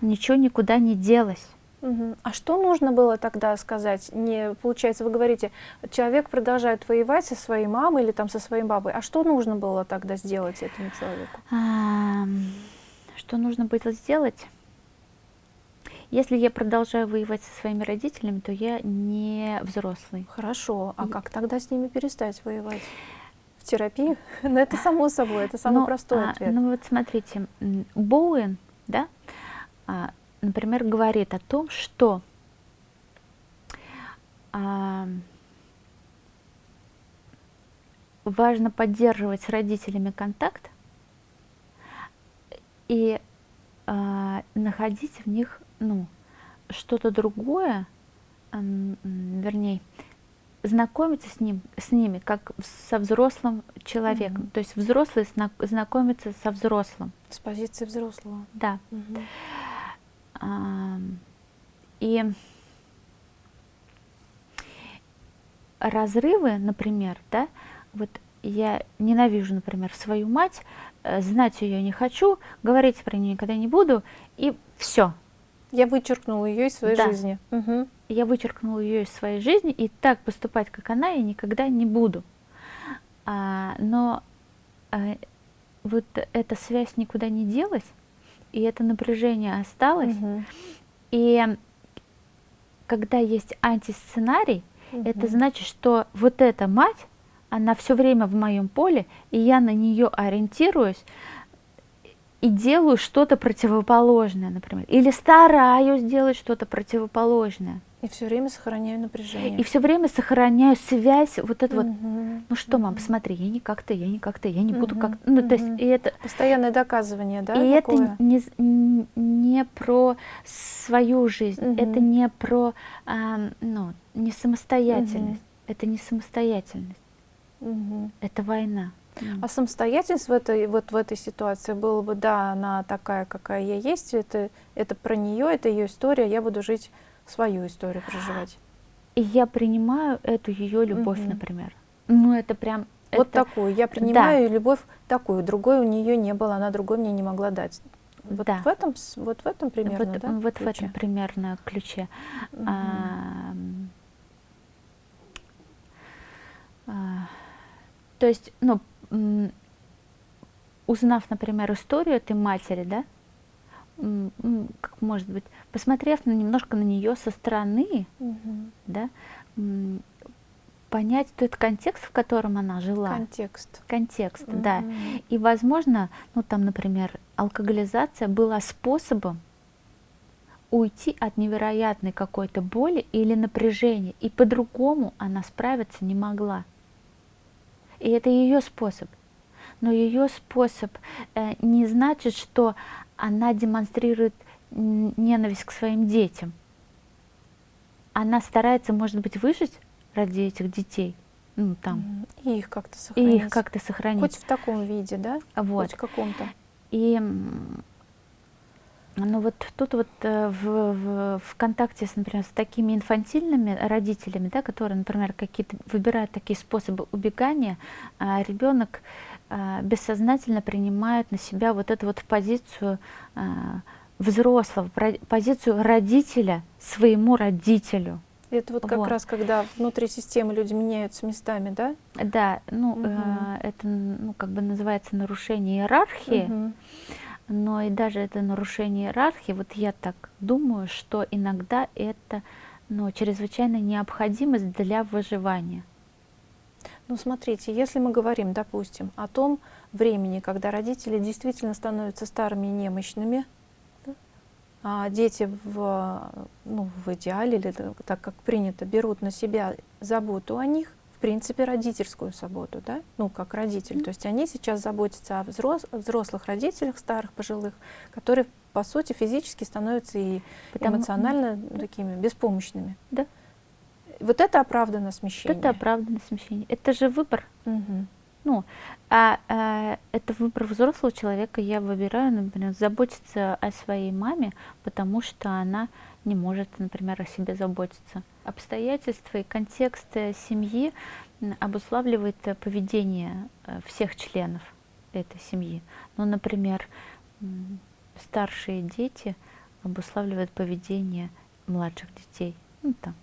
ничего никуда не делось. А что нужно было тогда сказать? Не, получается, вы говорите, человек продолжает воевать со своей мамой или там со своей бабой. А что нужно было тогда сделать этому человеку? А, что нужно было сделать? Если я продолжаю воевать со своими родителями, то я не взрослый. Хорошо. А как тогда с ними перестать воевать? Терапии? Ну, это само собой, это самый ну, простой а, ответ. Ну, вот смотрите, Боуэн, да, а, например, говорит о том, что а, важно поддерживать с родителями контакт и а, находить в них ну, что-то другое, вернее, знакомиться с, ним, с ними как со взрослым человеком. Mm-hmm. То есть взрослый знакомится со взрослым. С позиции взрослого. Да. Mm-hmm. И разрывы, например, да, вот я ненавижу, например, свою мать, э, знать ее не хочу, говорить про нее никогда не буду, и все. Я вычеркнула ее из своей да. жизни. Угу. Я вычеркнула ее из своей жизни, и так поступать, как она, я никогда не буду. А, но а, вот эта связь никуда не делась, и это напряжение осталось. Угу. И когда есть антисценарий, Мгм. это значит, что вот эта мать, она все время в моем поле, и я на нее ориентируюсь и делаю что-то противоположное, например, или стараюсь делать что-то противоположное. И все время сохраняю напряжение. И все время сохраняю связь, вот это вот, Мгм. ну что, мам, посмотри, я не как-то, я не как-то, я не буду Мгм. как Ну, то есть, и это, Постоянное доказывание, да? и это такое? не, з- н- не про свою жизнь, Мгм. это не про, ам, ну, не самостоятельность, это не самостоятельность, Мгм. это война. А самостоятельность в этой, вот в этой ситуации была бы, да, она такая, какая я есть, это, это про нее, это ее история, я буду жить свою историю проживать. И я принимаю эту ее любовь, Мгм. например. Ну, это прям... Вот это- такую. Я принимаю любовь такую, другой у нее не было, она другой мне не могла дать. Вот Да. в этом, вот в этом примерно, вот, да? вот в ключе? этом примерно ключе. Мгм. Ам, а, то есть, ну, узнав, например, историю этой матери, да, как может быть, посмотрев на, немножко на нее со стороны, Мгм. да, понять тот контекст, в котором она жила. Контекст. Контекст, да. Мгм. И, возможно, ну там, например, алкоголизация была способом уйти от невероятной какой-то боли или напряжения, и по-другому она справиться не могла. И это ее способ. Но ее способ э, не значит, что она демонстрирует ненависть к своим детям. Она старается, может быть, выжить ради этих детей, ну там. И их как-то и сохранить. их как-то сохранить. Хоть в таком виде, да? Вот. Хоть в каком-то. И ну вот тут вот э, в, в, в контакте, с, например, с такими инфантильными родителями, да, которые, например, какие-то выбирают такие способы убегания, а ребенок бессознательно принимает на себя вот эту вот позицию а, взрослого, позицию родителя своему родителю. Это вот как Вот. раз когда внутри системы люди меняются местами, да? Да, ну Мгм. э, это ну как бы называется нарушение иерархии. Мгм. Но и даже это нарушение иерархии, вот я так думаю, что иногда это ну, чрезвычайно необходимость для выживания. Ну, смотрите, если мы говорим, допустим, о том времени, когда родители действительно становятся старыми и немощными, да, а дети в, ну, в идеале, или так- как принято, берут на себя заботу о них, в принципе, родительскую заботу, да, ну, как родитель. То есть они сейчас заботятся о взрос- о взрослых родителях, старых, пожилых, которые, по сути, физически становятся и Потому- эмоционально такими беспомощными. Да. Вот это оправдано смещение. Это оправданное смещение. Это же выбор. Мгм. Ну, а, а, это выбор взрослого человека. Я выбираю, например, заботиться о своей маме, потому что она не может, например, о себе заботиться. Обстоятельства и контекст семьи обуславливает э, поведение э, всех членов этой семьи. Ну, например, старшие дети обуславливают поведение младших детей. Ну, там,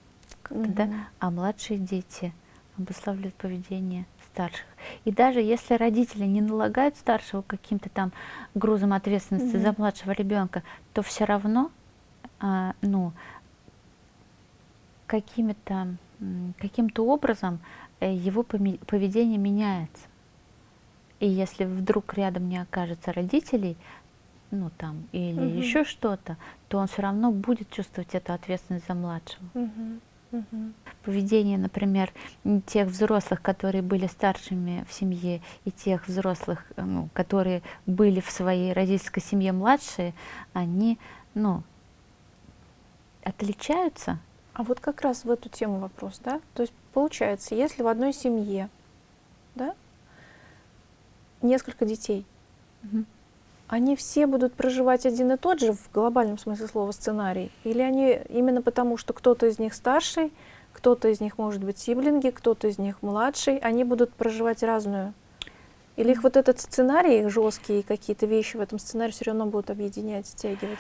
как-то, да? Мгм. а младшие дети обуславливают поведение старших. И даже если родители не налагают старшего каким-то там грузом ответственности за Мгм. младшего ребенка, то все равно, а, ну, каким-то образом э, его поведение меняется. И если вдруг рядом не окажется родителей, ну там, или Мгм. еще что-то, то он все равно будет чувствовать эту ответственность за младшего Мгм. Мгм. поведение, например, тех взрослых, которые были старшими в семье, и тех взрослых, э, ну, которые были в своей родительской семье младшие, они, ну, отличаются. А вот как раз в эту тему вопрос, да? То есть получается, если в одной семье, да, несколько детей, Мгм. Они все будут проживать один и тот же в глобальном смысле слова сценарий? Или они именно потому, что кто-то из них старший, кто-то из них может быть сиблинги, кто-то из них младший, они будут проживать разную? Или их вот этот сценарий, их жесткие какие-то вещи в этом сценарии все равно будут объединять, стягивать?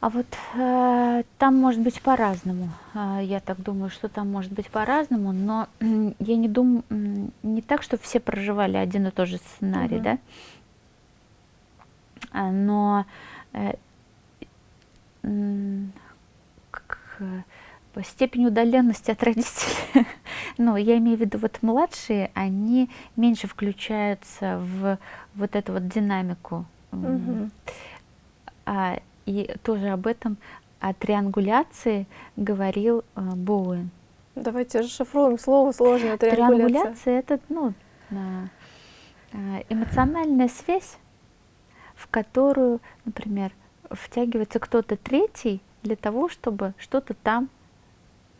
А вот э, там может быть по-разному. А, я так думаю, что там может быть по-разному, но я не думаю, не так, что все проживали один и тот же сценарий, Мгм. да? А, но э, м, к- э, степень удаленности от родителей. Но я имею в виду, вот младшие, они меньше включаются в вот эту вот динамику. А, и тоже об этом, о триангуляции говорил э, Боуэн. Давайте расшифруем слово сложное триангуляция. Триангуляция это ну, а, эмоциональная связь, в которую, например, втягивается кто-то третий для того, чтобы что-то там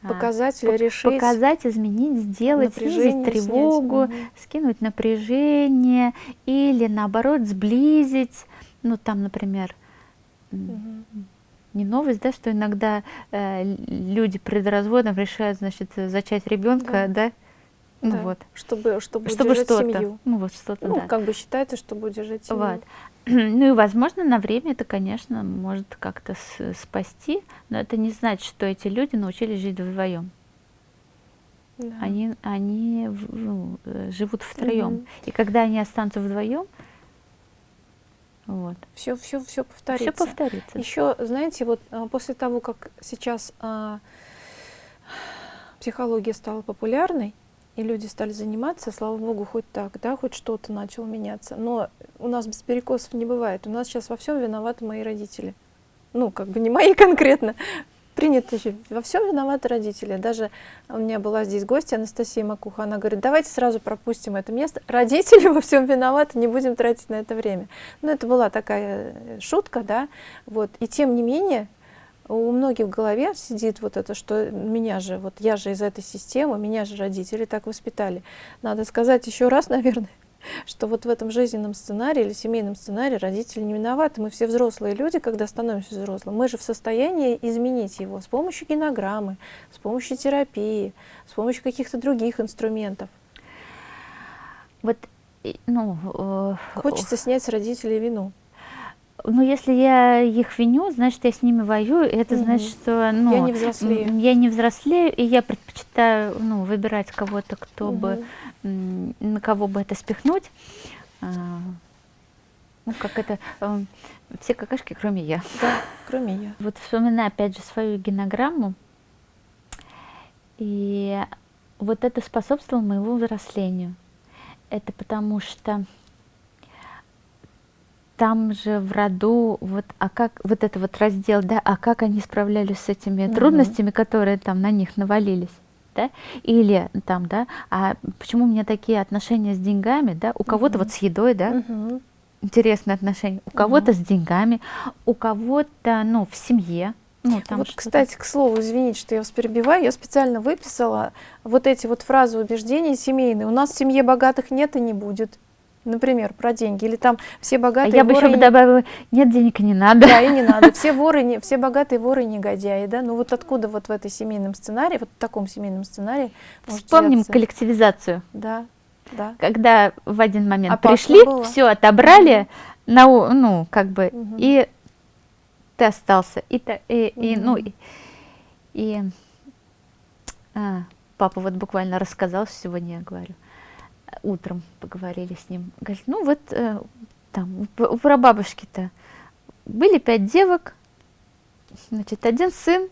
а, Показать или решить. показать, изменить, сделать, снизить снять. тревогу, Мгм. скинуть напряжение или наоборот сблизить. Ну там, например, Мгм. не новость, да, что иногда э, люди перед разводом решают, значит, зачать ребенка, да, ну Да. вот, Чтобы, чтобы, чтобы что-то, семью. ну вот что-то, Ну, да. как бы считается, чтобы удержать семью. Вот. Ну и, возможно, на время это, конечно, может как-то спасти, но это не значит, что эти люди научились жить вдвоем. Да. Они, они ну, э, живут втроем. Мгм. И когда они останутся вдвоем, вот, Все, все, все все повторится. повторится. Еще, знаете, вот а, после того, как сейчас а, психология стала популярной, и люди стали заниматься, слава богу, хоть так, да, хоть что-то начало меняться. Но у нас без перекосов не бывает. У нас сейчас во всем виноваты мои родители. Ну, как бы не мои конкретно. Принято же, во всем виноваты родители. Даже у меня была здесь гостья Анастасия Макуха, она говорит, давайте сразу пропустим это место. Родители во всем виноваты, не будем тратить на это время. Ну, это была такая шутка, да, вот. И тем не менее, у многих в голове сидит вот это, что меня же, вот я же из этой системы, меня же родители так воспитали. Надо сказать еще раз, наверное, что вот в этом жизненном сценарии или семейном сценарии родители не виноваты. Мы все взрослые люди, когда становимся взрослым, мы же в состоянии изменить его с помощью генограммы, с помощью терапии, с помощью каких-то других инструментов. Вот, ну, э, Хочется снять с родителей вину. Ну, если я их виню, значит, я с ними воюю. и Это Мгм. значит, что ну, Я не взрослею. я не взрослею, и я предпочитаю ну, выбирать кого-то, кто бы, Мгм. м, на кого бы это спихнуть. А, ну, как это, эм, все какашки, кроме я. Да, кроме я. Вот вспоминаю опять же свою генограмму, и вот это способствовало моему взрослению. Это потому что там же в роду, вот, а как, вот это вот раздел, да, а как они справлялись с этими Мгм. трудностями, которые там на них навалились, да, или там, да, а почему у меня такие отношения с деньгами, да, у кого-то Мгм. вот с едой, да, Мгм. интересные отношения. У кого-то с деньгами, у кого-то, ну, в семье. Ну, там вот, кстати, к слову, извините, что я вас перебиваю, я специально выписала вот эти вот фразы убеждений семейные. У нас в семье богатых нет и не будет. Например, про деньги. Или там все А богатые я бы еще не- добавила, нет денег не надо. Да, и не надо. Все воры, не, все богатые воры и негодяи, да? Ну вот откуда вот в этой семейном сценарии, вот в таком семейном сценарии Вспомним взяться? коллективизацию. Да, да. Когда в один момент Опасно пришли, было. все отобрали, на, у- ну, как бы, Мгм. и ты остался. И, и, и, ну, и, и, а, папа вот буквально рассказал, сегодня я говорю, утром поговорили с ним. Говорит, ну вот э, там у прабабушки-то были пять девок, значит, один сын,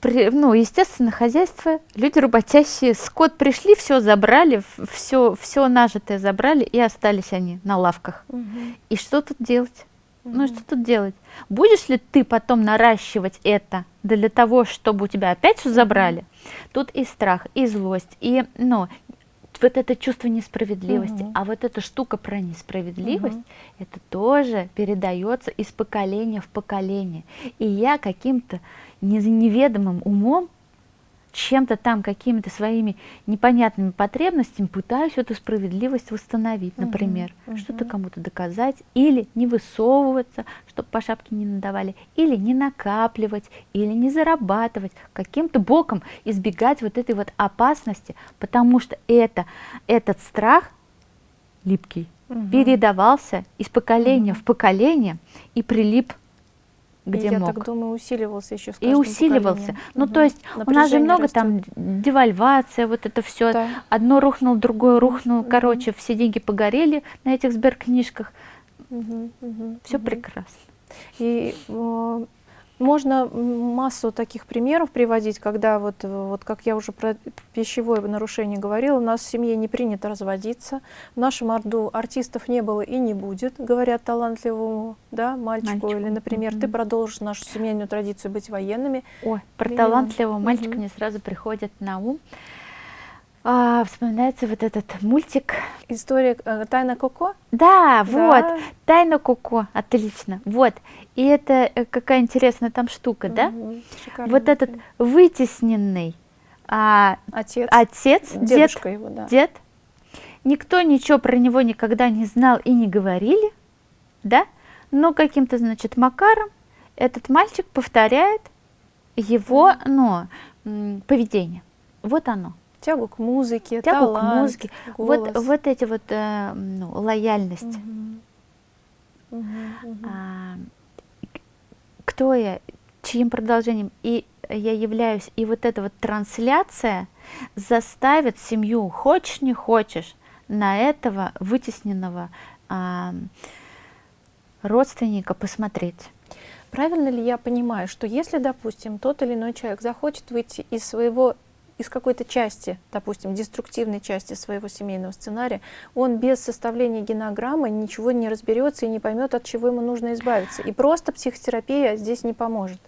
при- ну, естественно, хозяйство, люди работящие, скот пришли, все забрали, все, все нажитое забрали, и остались они на лавках. Мгм. И что тут делать? Ну, и Мгм. что тут делать? Будешь ли ты потом наращивать это для того, чтобы у тебя опять все забрали? Тут и страх, и злость, и, ну, вот это чувство несправедливости. Мгм. А вот эта штука про несправедливость, Мгм. это тоже передается из поколения в поколение. И я каким-то неведомым умом, чем-то там, какими-то своими непонятными потребностями пытаюсь эту справедливость восстановить, например, мгм. что-то кому-то доказать, или не высовываться, чтобы по шапке не надавали, или не накапливать, или не зарабатывать, каким-то боком избегать вот этой вот опасности, потому что это, этот страх липкий Мгм. передавался из поколения Мгм. в поколение и прилип где я мог. так думаю, усиливался еще с и усиливался. поколением. Ну, Мгм. то есть у нас же Напряжение много растет. там девальвация, вот это все. Да. Одно рухнуло, другое рухнуло. Мгм. Короче, все деньги погорели на этих сберкнижках. Мгм, мгм, Все мгм. прекрасно. И э, Можно массу таких примеров приводить, когда вот, вот как я уже про пищевое нарушение говорила, у нас в семье не принято разводиться, в нашем орду артистов не было и не будет, говорят талантливому да, мальчику, мальчику. или, например, mm -hmm. ты продолжишь нашу семейную традицию быть военными. Ой, про талантливого мальчика mm -hmm. мне сразу приходит на ум а, вспоминается вот этот мультик. История э, Тайна Коко? Да, да, вот, Тайна Коко, отлично, вот. И это э, какая интересная там штука, угу, да? Вот этот вытесненный а, отец, отец дедушка дед, его, да. дед, никто ничего про него никогда не знал и не говорили, да? Но каким-то, значит, макаром этот мальчик повторяет его, ну, поведение. Вот оно тягу к музыке, тягу талант, к музыке, голос. вот вот эти вот э, ну, лояльность. Угу. Угу, угу. А, кто я, чьим продолжением и я являюсь, и вот эта вот трансляция заставит семью, хочешь не хочешь, на этого вытесненного а, родственника посмотреть. Правильно ли я понимаю, что если, допустим, тот или иной человек захочет выйти из своего из какой-то части, допустим, деструктивной части своего семейного сценария, он без составления генограммы ничего не разберется и не поймет, от чего ему нужно избавиться. И просто психотерапия здесь не поможет.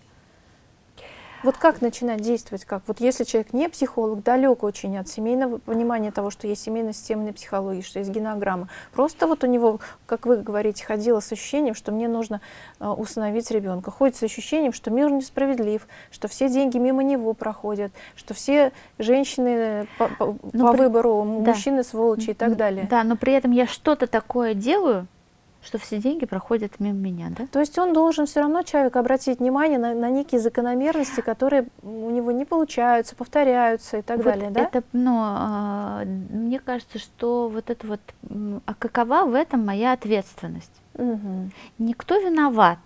Вот как начинать действовать? Как? Вот если человек не психолог, далек очень от семейного понимания того, что есть семейно-системная психология, что есть генограмма. Просто вот у него, как вы говорите, ходило с ощущением, что мне нужно э, усыновить ребенка. Ходит с ощущением, что мир несправедлив, что все деньги мимо него проходят, что все женщины по, по, по при... выбору, да. мужчины сволочи и так далее. Да, но при этом я что-то такое делаю, что все деньги проходят мимо меня, да? То есть он должен все равно, человек, обратить внимание на, на некие закономерности, которые у него не получаются, повторяются и так вот далее, да? Это, ну, э, мне кажется, что вот это вот, а какова в этом моя ответственность? Угу. Никто виноват,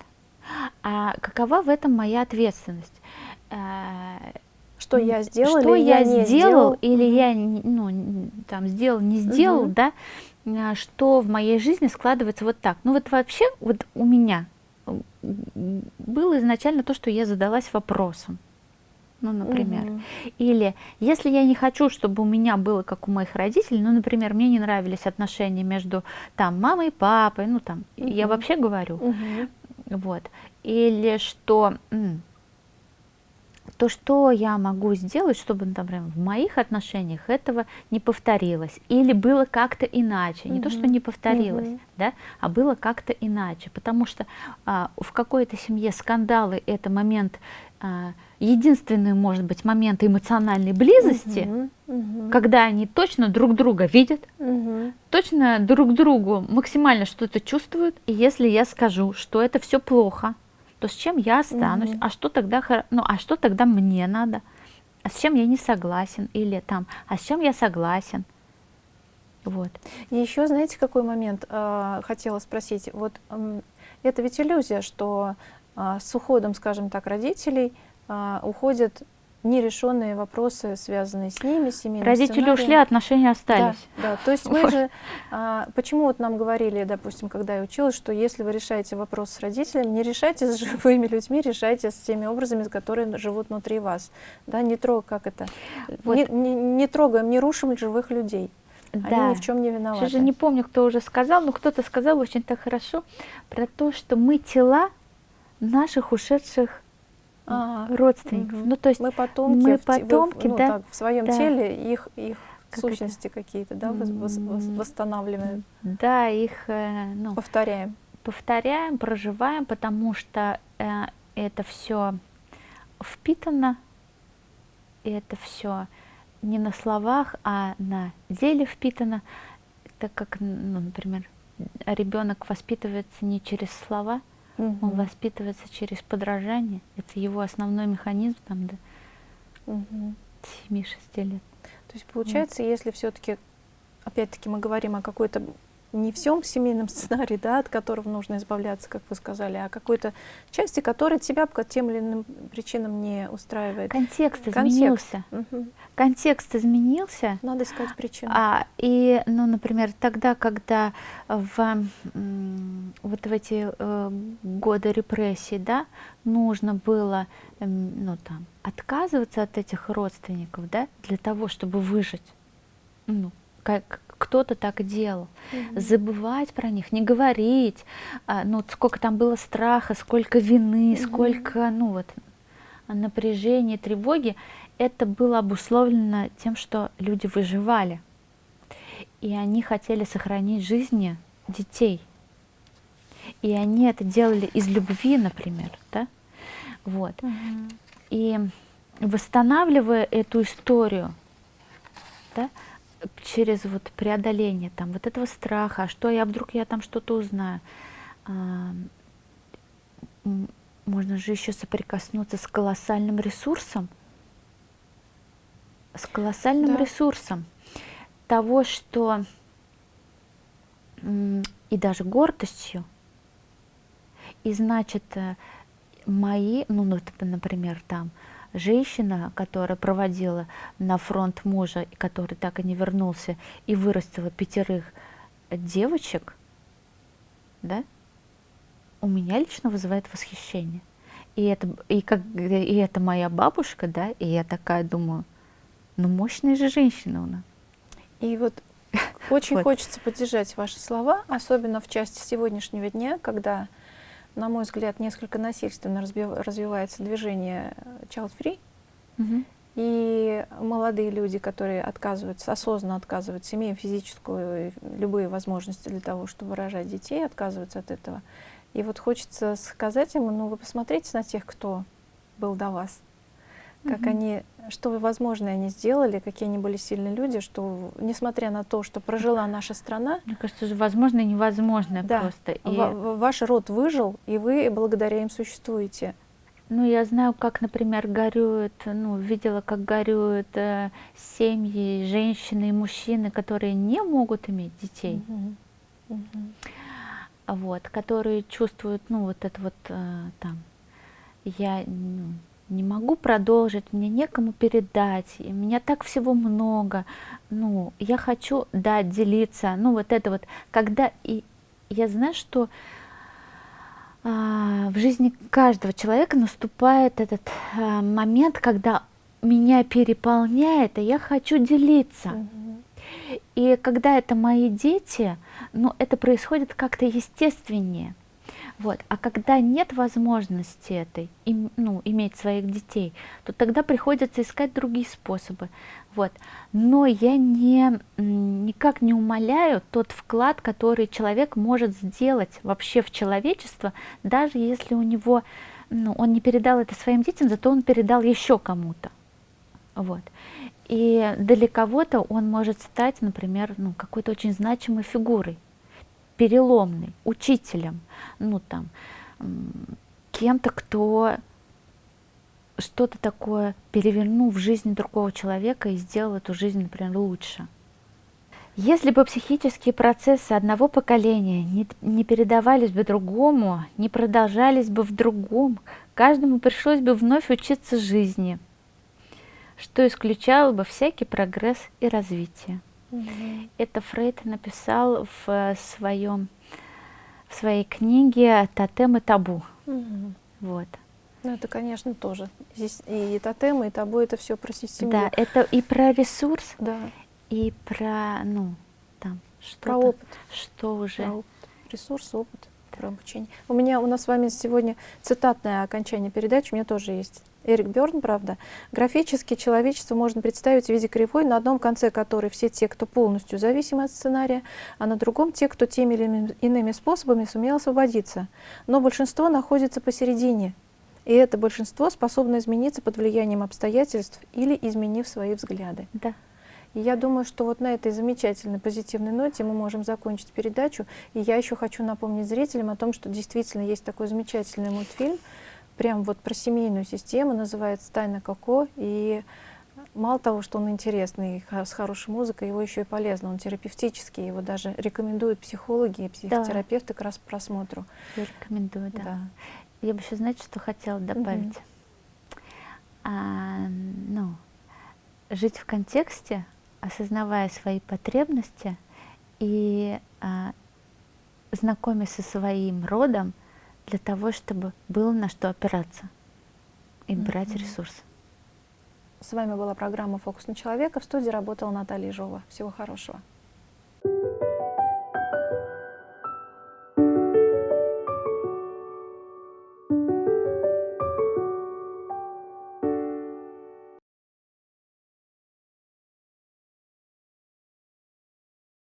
а какова в этом моя ответственность? Э, что я сделал, что или я, я сделал, сделал, или я ну, там сделал, не сделал, угу. да? А, что в моей жизни складывается вот так. Ну вот вообще вот у меня было изначально то, что я задалась вопросом. Ну, например. Угу. Или если я не хочу, чтобы у меня было как у моих родителей, ну, например, мне не нравились отношения между там мамой и папой, ну там, угу. я вообще говорю, угу. вот. Или что то что я могу сделать, чтобы, например, в моих отношениях этого не повторилось, или было как-то иначе, не -hmm. то, что не повторилось, -hmm. да, а было как-то иначе, потому что а, в какой-то семье скандалы это момент, а, единственный, может быть, момент эмоциональной близости. Mm -hmm. когда они точно друг друга видят, -hmm. точно друг другу максимально что-то чувствуют, и если я скажу, что это все плохо, то с чем я останусь, угу. а что тогда, ну, а что тогда мне надо, а с чем я не согласен, или там, а с чем я согласен. Вот. И еще, знаете, какой момент э, хотела спросить? Вот э, это ведь иллюзия, что э, с уходом, скажем так, родителей э, уходят нерешенные вопросы, связанные с ними, с семейным Родители сценарием. ушли, отношения остались. Да, да. то есть мы же, а, почему вот нам говорили, допустим, когда я училась, что если вы решаете вопрос с родителями, не решайте с живыми людьми, решайте с теми образами, которые живут внутри вас. Да, не трог, как это, вот. не, не, не трогаем, не рушим живых людей. Да. Они ни в чем не виноваты. Я же не помню, кто уже сказал, но кто-то сказал очень так хорошо про то, что мы тела наших ушедших ага. родственников. Угу. Ну, то есть мы потомки, мы потомки в, ну, да, так, в своем да. теле их, их как сущности какие-то, да, вос, вос, восстанавливаем. Да, их э, ну, повторяем. Повторяем, проживаем, потому что э, это все впитано, это все не на словах, а на деле впитано, так как, ну, например, ребенок воспитывается не через слова, Угу. Он воспитывается через подражание. Это его основной механизм там до угу. 7-6 лет. То есть получается, вот. если все-таки, опять-таки мы говорим о какой-то не всем семейном сценарии, да, от которого нужно избавляться, как вы сказали, а какой-то части, которая тебя по тем или иным причинам не устраивает. Контекст, Контекст. изменился. Угу. Контекст изменился. Надо искать причину. А, и, ну, например, тогда, когда в, вот в эти э, годы репрессий, да, нужно было, э, ну, там, отказываться от этих родственников, да, для того, чтобы выжить, ну, как кто-то так делал. Mm-hmm. Забывать про них, не говорить, а, ну, сколько там было страха, сколько вины, mm-hmm. сколько, ну, вот, напряжения, тревоги, это было обусловлено тем, что люди выживали. И они хотели сохранить жизни детей. И они это делали из любви, например, да? Вот. Mm-hmm. И восстанавливая эту историю, да, через вот преодоление там вот этого страха, а что я вдруг я там что-то узнаю, а, можно же еще соприкоснуться с колоссальным ресурсом, с колоссальным да. ресурсом того, что и даже гордостью, и значит э, мои, ну, например, там, женщина, которая проводила на фронт мужа, который так и не вернулся, и вырастила пятерых девочек, да, у меня лично вызывает восхищение. И это, и, как, и это моя бабушка, да, и я такая думаю, ну мощная же женщина у нас. И вот очень вот. хочется поддержать ваши слова, особенно в части сегодняшнего дня, когда на мой взгляд, несколько насильственно развивается движение child free. Угу. И молодые люди, которые отказываются, осознанно отказываются, имея физическую любые возможности для того, чтобы рожать детей, отказываются от этого. И вот хочется сказать им, ну вы посмотрите на тех, кто был до вас, как угу. они, что возможно они сделали, какие они были сильные люди, что несмотря на то, что прожила наша страна, мне кажется, же возможно и невозможно да, просто. И... Ваш род выжил, и вы благодаря им существуете. Ну, я знаю, как, например, горюют, ну, видела, как горюют э, семьи, женщины и мужчины, которые не могут иметь детей. Угу. Угу. Вот, которые чувствуют, ну, вот это вот э, там, я, ну, не могу продолжить, мне некому передать, и меня так всего много, ну, я хочу, да, делиться, ну, вот это вот, когда, и я знаю, что а, в жизни каждого человека наступает этот а, момент, когда меня переполняет, и я хочу делиться. Mm-hmm. И когда это мои дети, ну, это происходит как-то естественнее. Вот. А когда нет возможности этой, им, ну, иметь своих детей, то тогда приходится искать другие способы. Вот. Но я не, никак не умоляю тот вклад, который человек может сделать вообще в человечество, даже если у него, ну, он не передал это своим детям, зато он передал еще кому-то. Вот. И для кого-то он может стать, например, ну, какой-то очень значимой фигурой переломный, учителем, ну там, кем-то, кто что-то такое перевернул в жизни другого человека и сделал эту жизнь, например, лучше. Если бы психические процессы одного поколения не, не передавались бы другому, не продолжались бы в другом, каждому пришлось бы вновь учиться жизни, что исключало бы всякий прогресс и развитие. Угу. Это Фрейд написал в своем в своей книге «Тотем и табу». Угу. Вот. Ну, это, конечно, тоже. Здесь и тотем, и табу — это все про систему. Да, это и про ресурс, да. и про, ну, там, что Про опыт. Что уже. Про опыт. Ресурс, опыт, да. про обучение. У меня, у нас с вами сегодня цитатное окончание передачи, у меня тоже есть. Эрик Бёрн, правда, графически человечество можно представить в виде кривой, на одном конце которой все те, кто полностью зависим от сценария, а на другом те, кто теми или иными способами сумел освободиться. Но большинство находится посередине, и это большинство способно измениться под влиянием обстоятельств или изменив свои взгляды. Да. И я думаю, что вот на этой замечательной позитивной ноте мы можем закончить передачу. И я еще хочу напомнить зрителям о том, что действительно есть такой замечательный мультфильм, прям вот про семейную систему, называется «Тайна Коко». И Мало того, что он интересный, с хорошей музыкой, его еще и полезно. Он терапевтический, его даже рекомендуют психологи и психотерапевты к раз просмотру. Я рекомендую, да. Да. Я бы еще, знаете, что хотела добавить? А, ну, жить в контексте, осознавая свои потребности и а, знакомясь со своим родом для того, чтобы было на что опираться и брать mm -hmm. ресурсы. С вами была программа «Фокус на человека». В студии работала Наталья Ежова. Всего хорошего. Thank you.